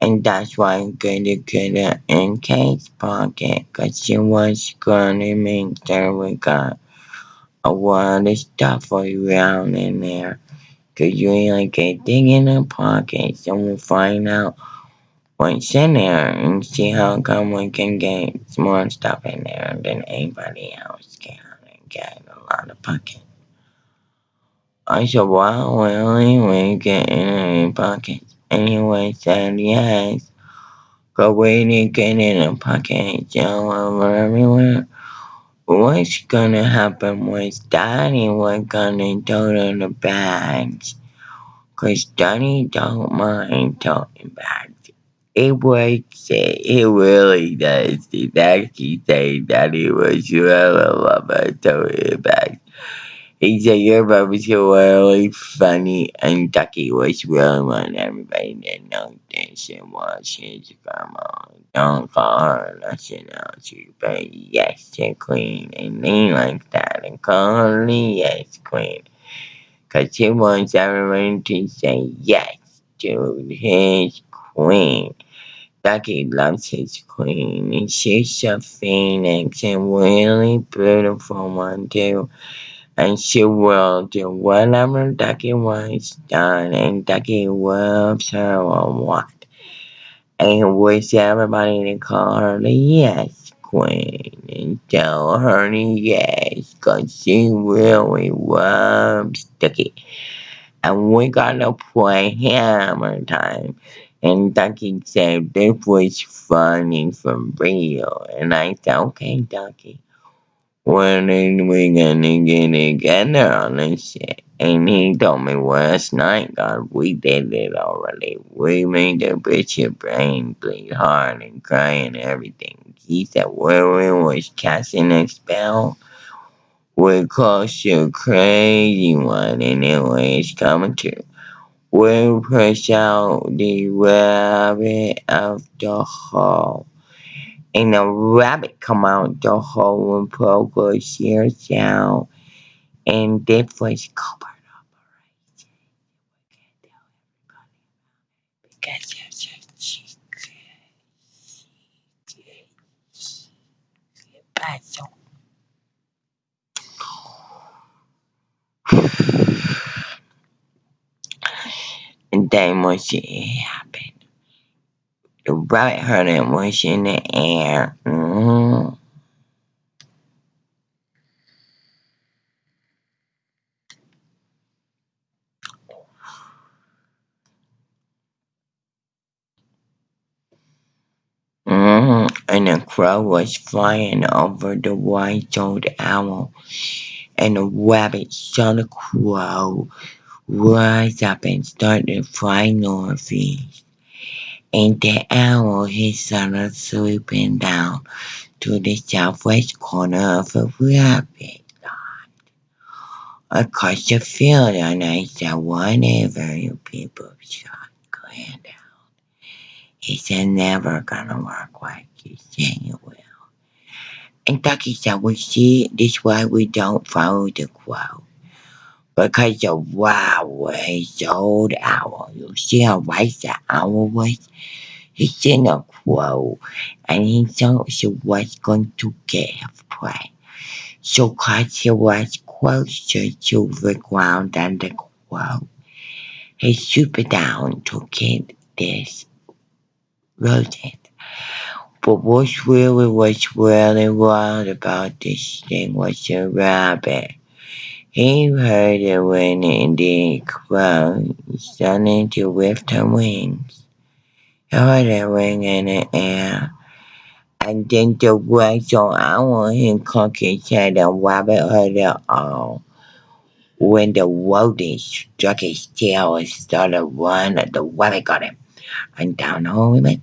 [SPEAKER 2] And that's why Goody have in Kate's pocket, cause she was gonna make sure we got a lot of stuff around in there. Cause you really get dig in her pocket, and we'll find out what's in there and see how come we can get more stuff in there than anybody else can and get a lot of pockets. I said, wow, really? We get in any pockets? Would said, yes. But we didn't get in a pocket, all over everywhere. What's gonna happen was Daddy was gonna total the bags. Cause Daddy don't mind toting bags. It works it. Really does. It actually say Daddy was really love toting bags. He said your mom was really funny and Ducky was really wanting everybody to know that she was his grandma. Don't call her nothing else, but yes, she queen. And they like that and call her yes queen. Cause he wants everyone to say yes to his queen. Ducky loves his queen and she's a phoenix and really beautiful one too and she will do whatever Ducky wants done, and Ducky loves her a lot. And wish everybody to call her the Yes Queen and tell her the yes, cause she really loves Ducky. And we gotta play hammer time. And Ducky said this was funny for real. And I said, okay, Ducky. When are we gonna get together on this shit? And he told me last night, God, we did it already. We made the bitch your brain bleed hard and cry and everything. He said, where we was casting a spell, we close to crazy one and it was coming true. We push out the rabbit of the hole and a rabbit come out the hole and progress years out and this was covered up because there's a secret puzzle. And then once it happened, the rabbit heard it was in the air. Mm. Mm. And the crow was flying over the white-tailed owl, and the rabbit saw the crow rise up and started flying northeast. And the owl he started swooping down to the southwest corner of the rabbit across the field and I one whatever you people shot Glenn out. He said never gonna work like you saying it will. And Ducky said, we see this why we don't follow the quote. Because the wow is old owl. You see how white the owl was? He's in a quote. And he thought she was going to get give prey. So cause he was closer to the ground than the quote, he swooped down to get this rodent. But what really was really wild about this thing was the rabbit. He heard it when the crow started to her wings. He heard her ring in the air. And then the wax on owl and cock his head and rabbit heard it all. When the rodent struck his tail and started running, the rabbit got him. And down home he went.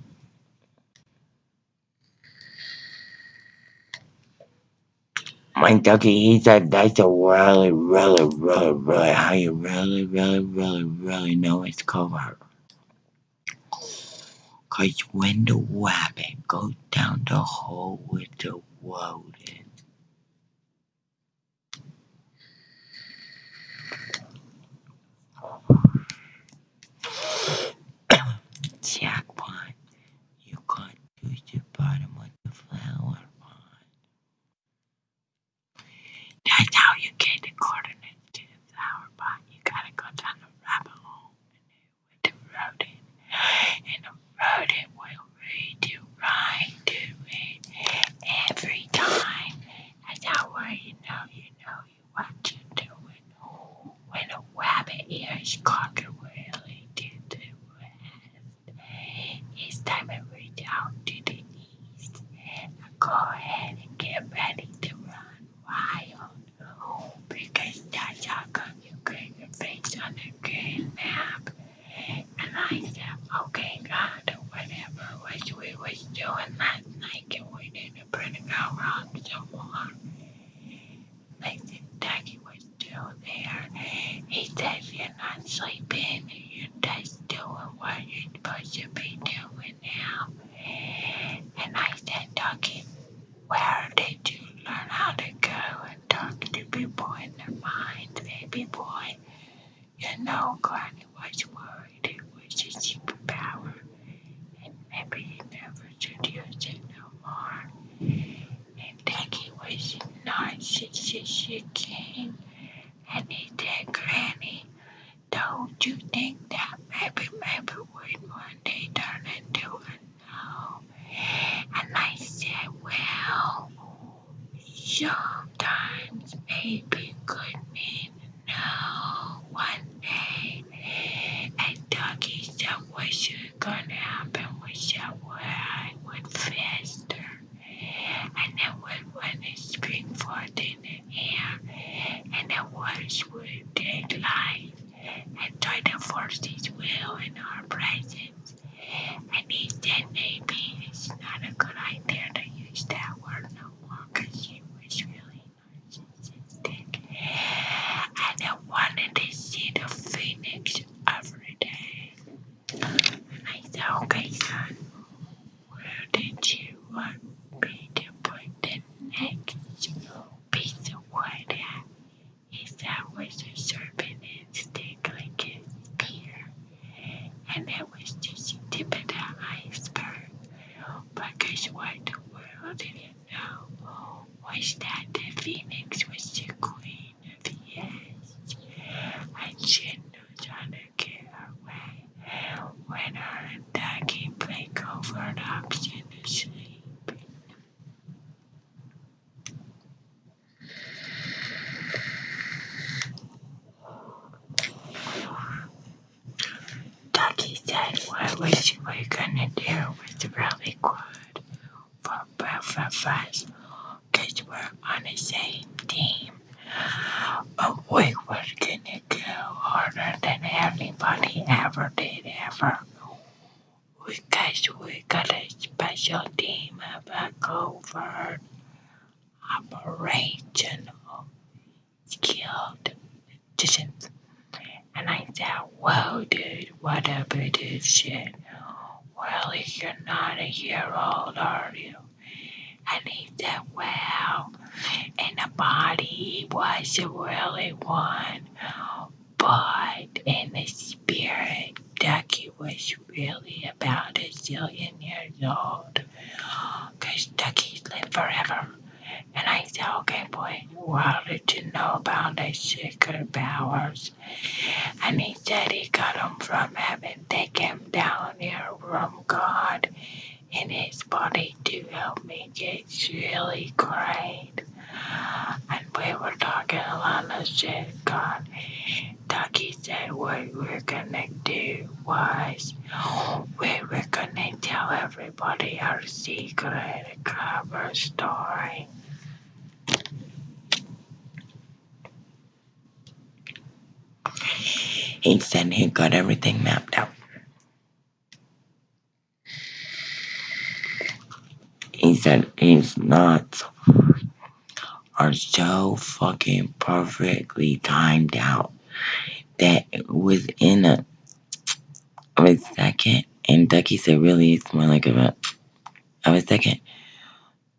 [SPEAKER 2] My ducky, he said that's a really, really, really, really how you really, really, really, really know it's covert. Cause when the rabbit goes down the hole with the rodent, [coughs] jackpot, you can't use the bottom of the flower pot. That's how you get the coordinates to the flower pot. You gotta go down the rabbit hole with the rodent. And the rodent will read you right every time. That's how you know you know you what you're doing. When a rabbit ears cock really to the west, it's time to reach out to the east. Now go ahead and get ready to run wild. Come you get your face on the map. And I said, okay, God, whatever was we was doing last night, and we didn't bring it go wrong some more. Like the Ducky was still there. He said, you're not sleeping, you're just doing what you're supposed to be doing now. And I said, Ducky, where did you learn how to go and talk to people in their minds, baby boy? You know, Granny was worried it was a superpower, and maybe he never should use it no more. And Ducky was narcissistic king, and he said, Granny, don't you think that maybe, maybe would one day turn into a no? And I said, well, sometimes maybe could mean no [gasps] one day. And Ducky said, what's gonna from God in his body to help me get really great. And we were talking a lot of shit, God. Ducky said what we are gonna do was we were gonna tell everybody our secret cover story. He said he got everything mapped out. Said his knots are so fucking perfectly timed out that within a, a second, and Ducky said really it's more like a, of a second,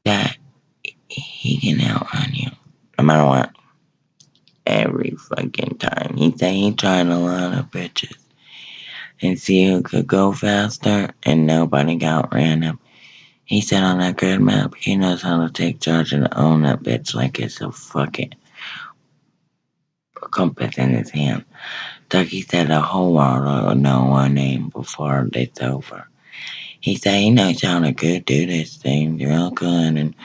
[SPEAKER 2] that he can outrun you no matter what. Every fucking time. He said he tried a lot of bitches and see who could go faster, and nobody got ran him. He said on that grid map, he knows how to take charge and own that bitch like it's a fucking compass in his hand. Ducky said the whole world will know our name before it's over. He said he knows how to good do this thing real good and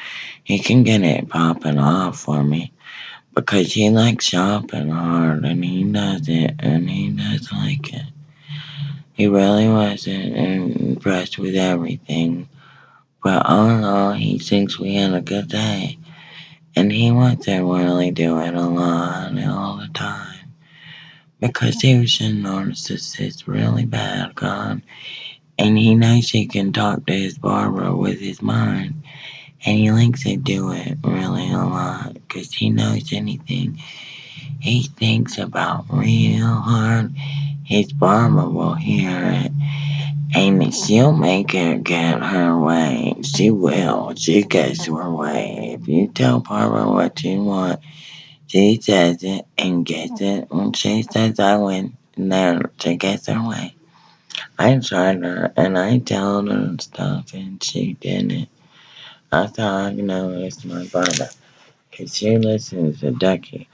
[SPEAKER 2] he can get it popping off for me because he likes shopping hard and he does it and he does like it. He really wasn't impressed with everything, but all in all, he thinks we had a good day. And he wants to really do it a lot all the time. Because he was a narcissist really bad, God. And he knows he can talk to his barber with his mind. And he likes to do it really a lot. Because he knows anything he thinks about real hard, his barber will hear it. And she'll make her get her way. She will. She gets her way. If you tell Barbara what you want, she says it and gets it. When she says I win, then she gets her way. I tried her and I told her stuff and she didn't. That's how I know it's my brother. Cause she listens to Ducky.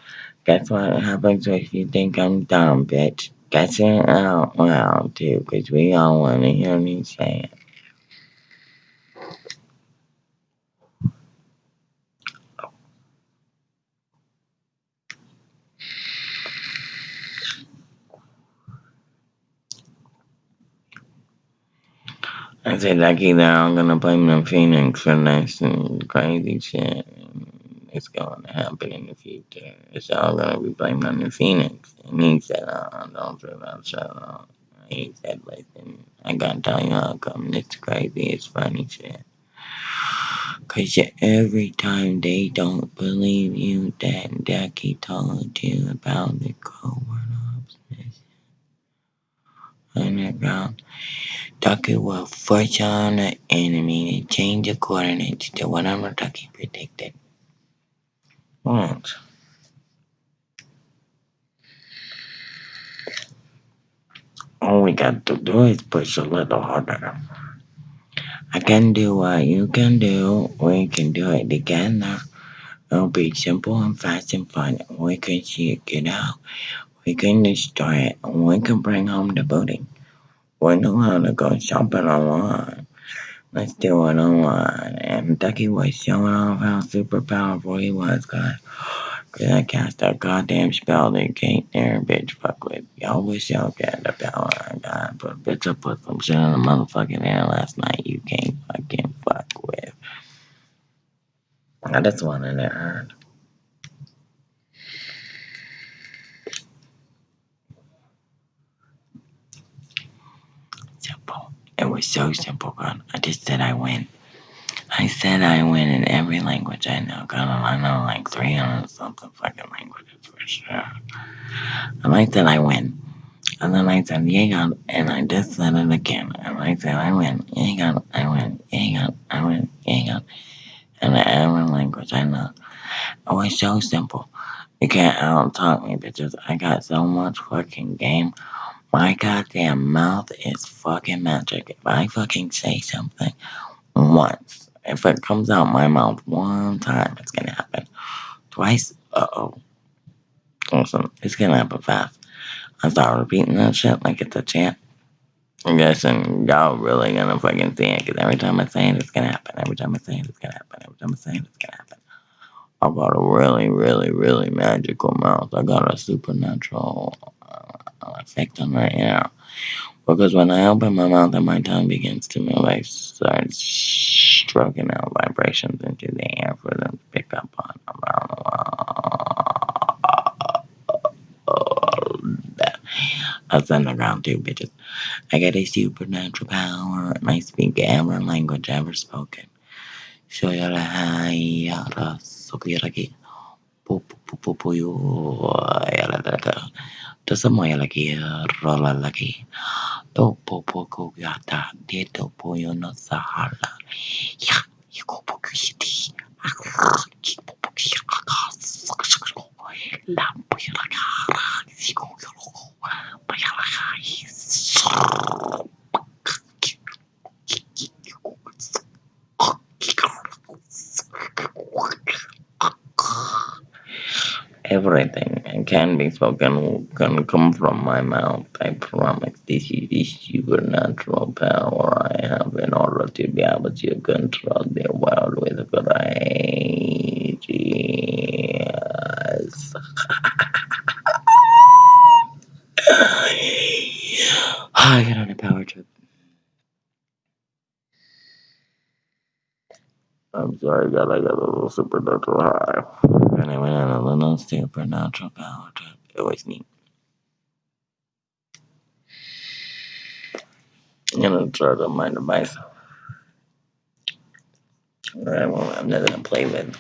[SPEAKER 2] Guess what happens if you think I'm dumb, bitch? Guess it out loud too, cause we all wanna hear me say it. I said like either I'm gonna blame the Phoenix for this and crazy shit. It's gonna happen in the future. It's all gonna be blamed on the Phoenix. And he said, oh, don't feel that shut. He said, listen, I gotta tell you how come this crazy, it's funny shit. Cause every time they don't believe you, that Ducky told you about the covert ops mission underground. Ducky will force on the enemy to change the coordinates to whatever Ducky predicted. What? All we got to do is push a little harder. I can do what you can do. We can do it together. It'll be simple and fast and fun. We can shake it out. We can destroy it. We can bring home the booty. We know how to go shopping online. Let's do it online. And Ducky was showing off how super powerful he was, guys. Cause I cast a goddamn spell that can't there, bitch fuck with. Y'all wish y'all got the power I got, but bitch, I put some shit in the motherfucking air last night you can't fucking fuck with. I just wanted it heard. Simple. It was so simple, God. I just said I win. I said I win in every language I know. God, I know like 300 something fucking languages for sure. And I said I win. And then I said, ain't got, and I just said it again. And I said, I win, ain't got, I win, ain't got, I win, ain't got. And the language, I know. Oh, it's so simple. You can't out talk me, bitches. I got so much fucking game. My goddamn mouth is fucking magic. If I fucking say something once, if it comes out my mouth one time, it's gonna happen. Twice, uh oh. Awesome. it's gonna happen fast. I start repeating that shit like it's a chant. I'm guessing y'all really gonna fucking see it, because every time I say it, it's gonna happen. Every time I say it, it's gonna happen. Every time I say it, it's gonna happen. I got a really, really, really magical mouth. I got a supernatural uh, effect on my ear. Because when I open my mouth and my tongue begins to move, I start stroking out vibrations into the air for them to pick up on. I send around two bitches. I got a supernatural power and I speak every language ever spoken. Shoyalahaya Sokiraki. Pupupupuyo Yaladaka. Tasamoya Tersamanya lagi, rola lagi. topo poko gata dia topo yono sahala ya yiko poku shiti kipo poku shiraka sakshako lampu yalakara ziko yoroko bayalaka yisuru Everything can be spoken can come from my mouth. I promise this is the supernatural power I have in order to be able to control the world with grace. [laughs] I get on a power trip. I'm sorry, God, I got a little supernatural high. And I went on a little supernatural power trip. It was neat. I'm gonna try to mind myself. Alright, well, I'm not gonna play with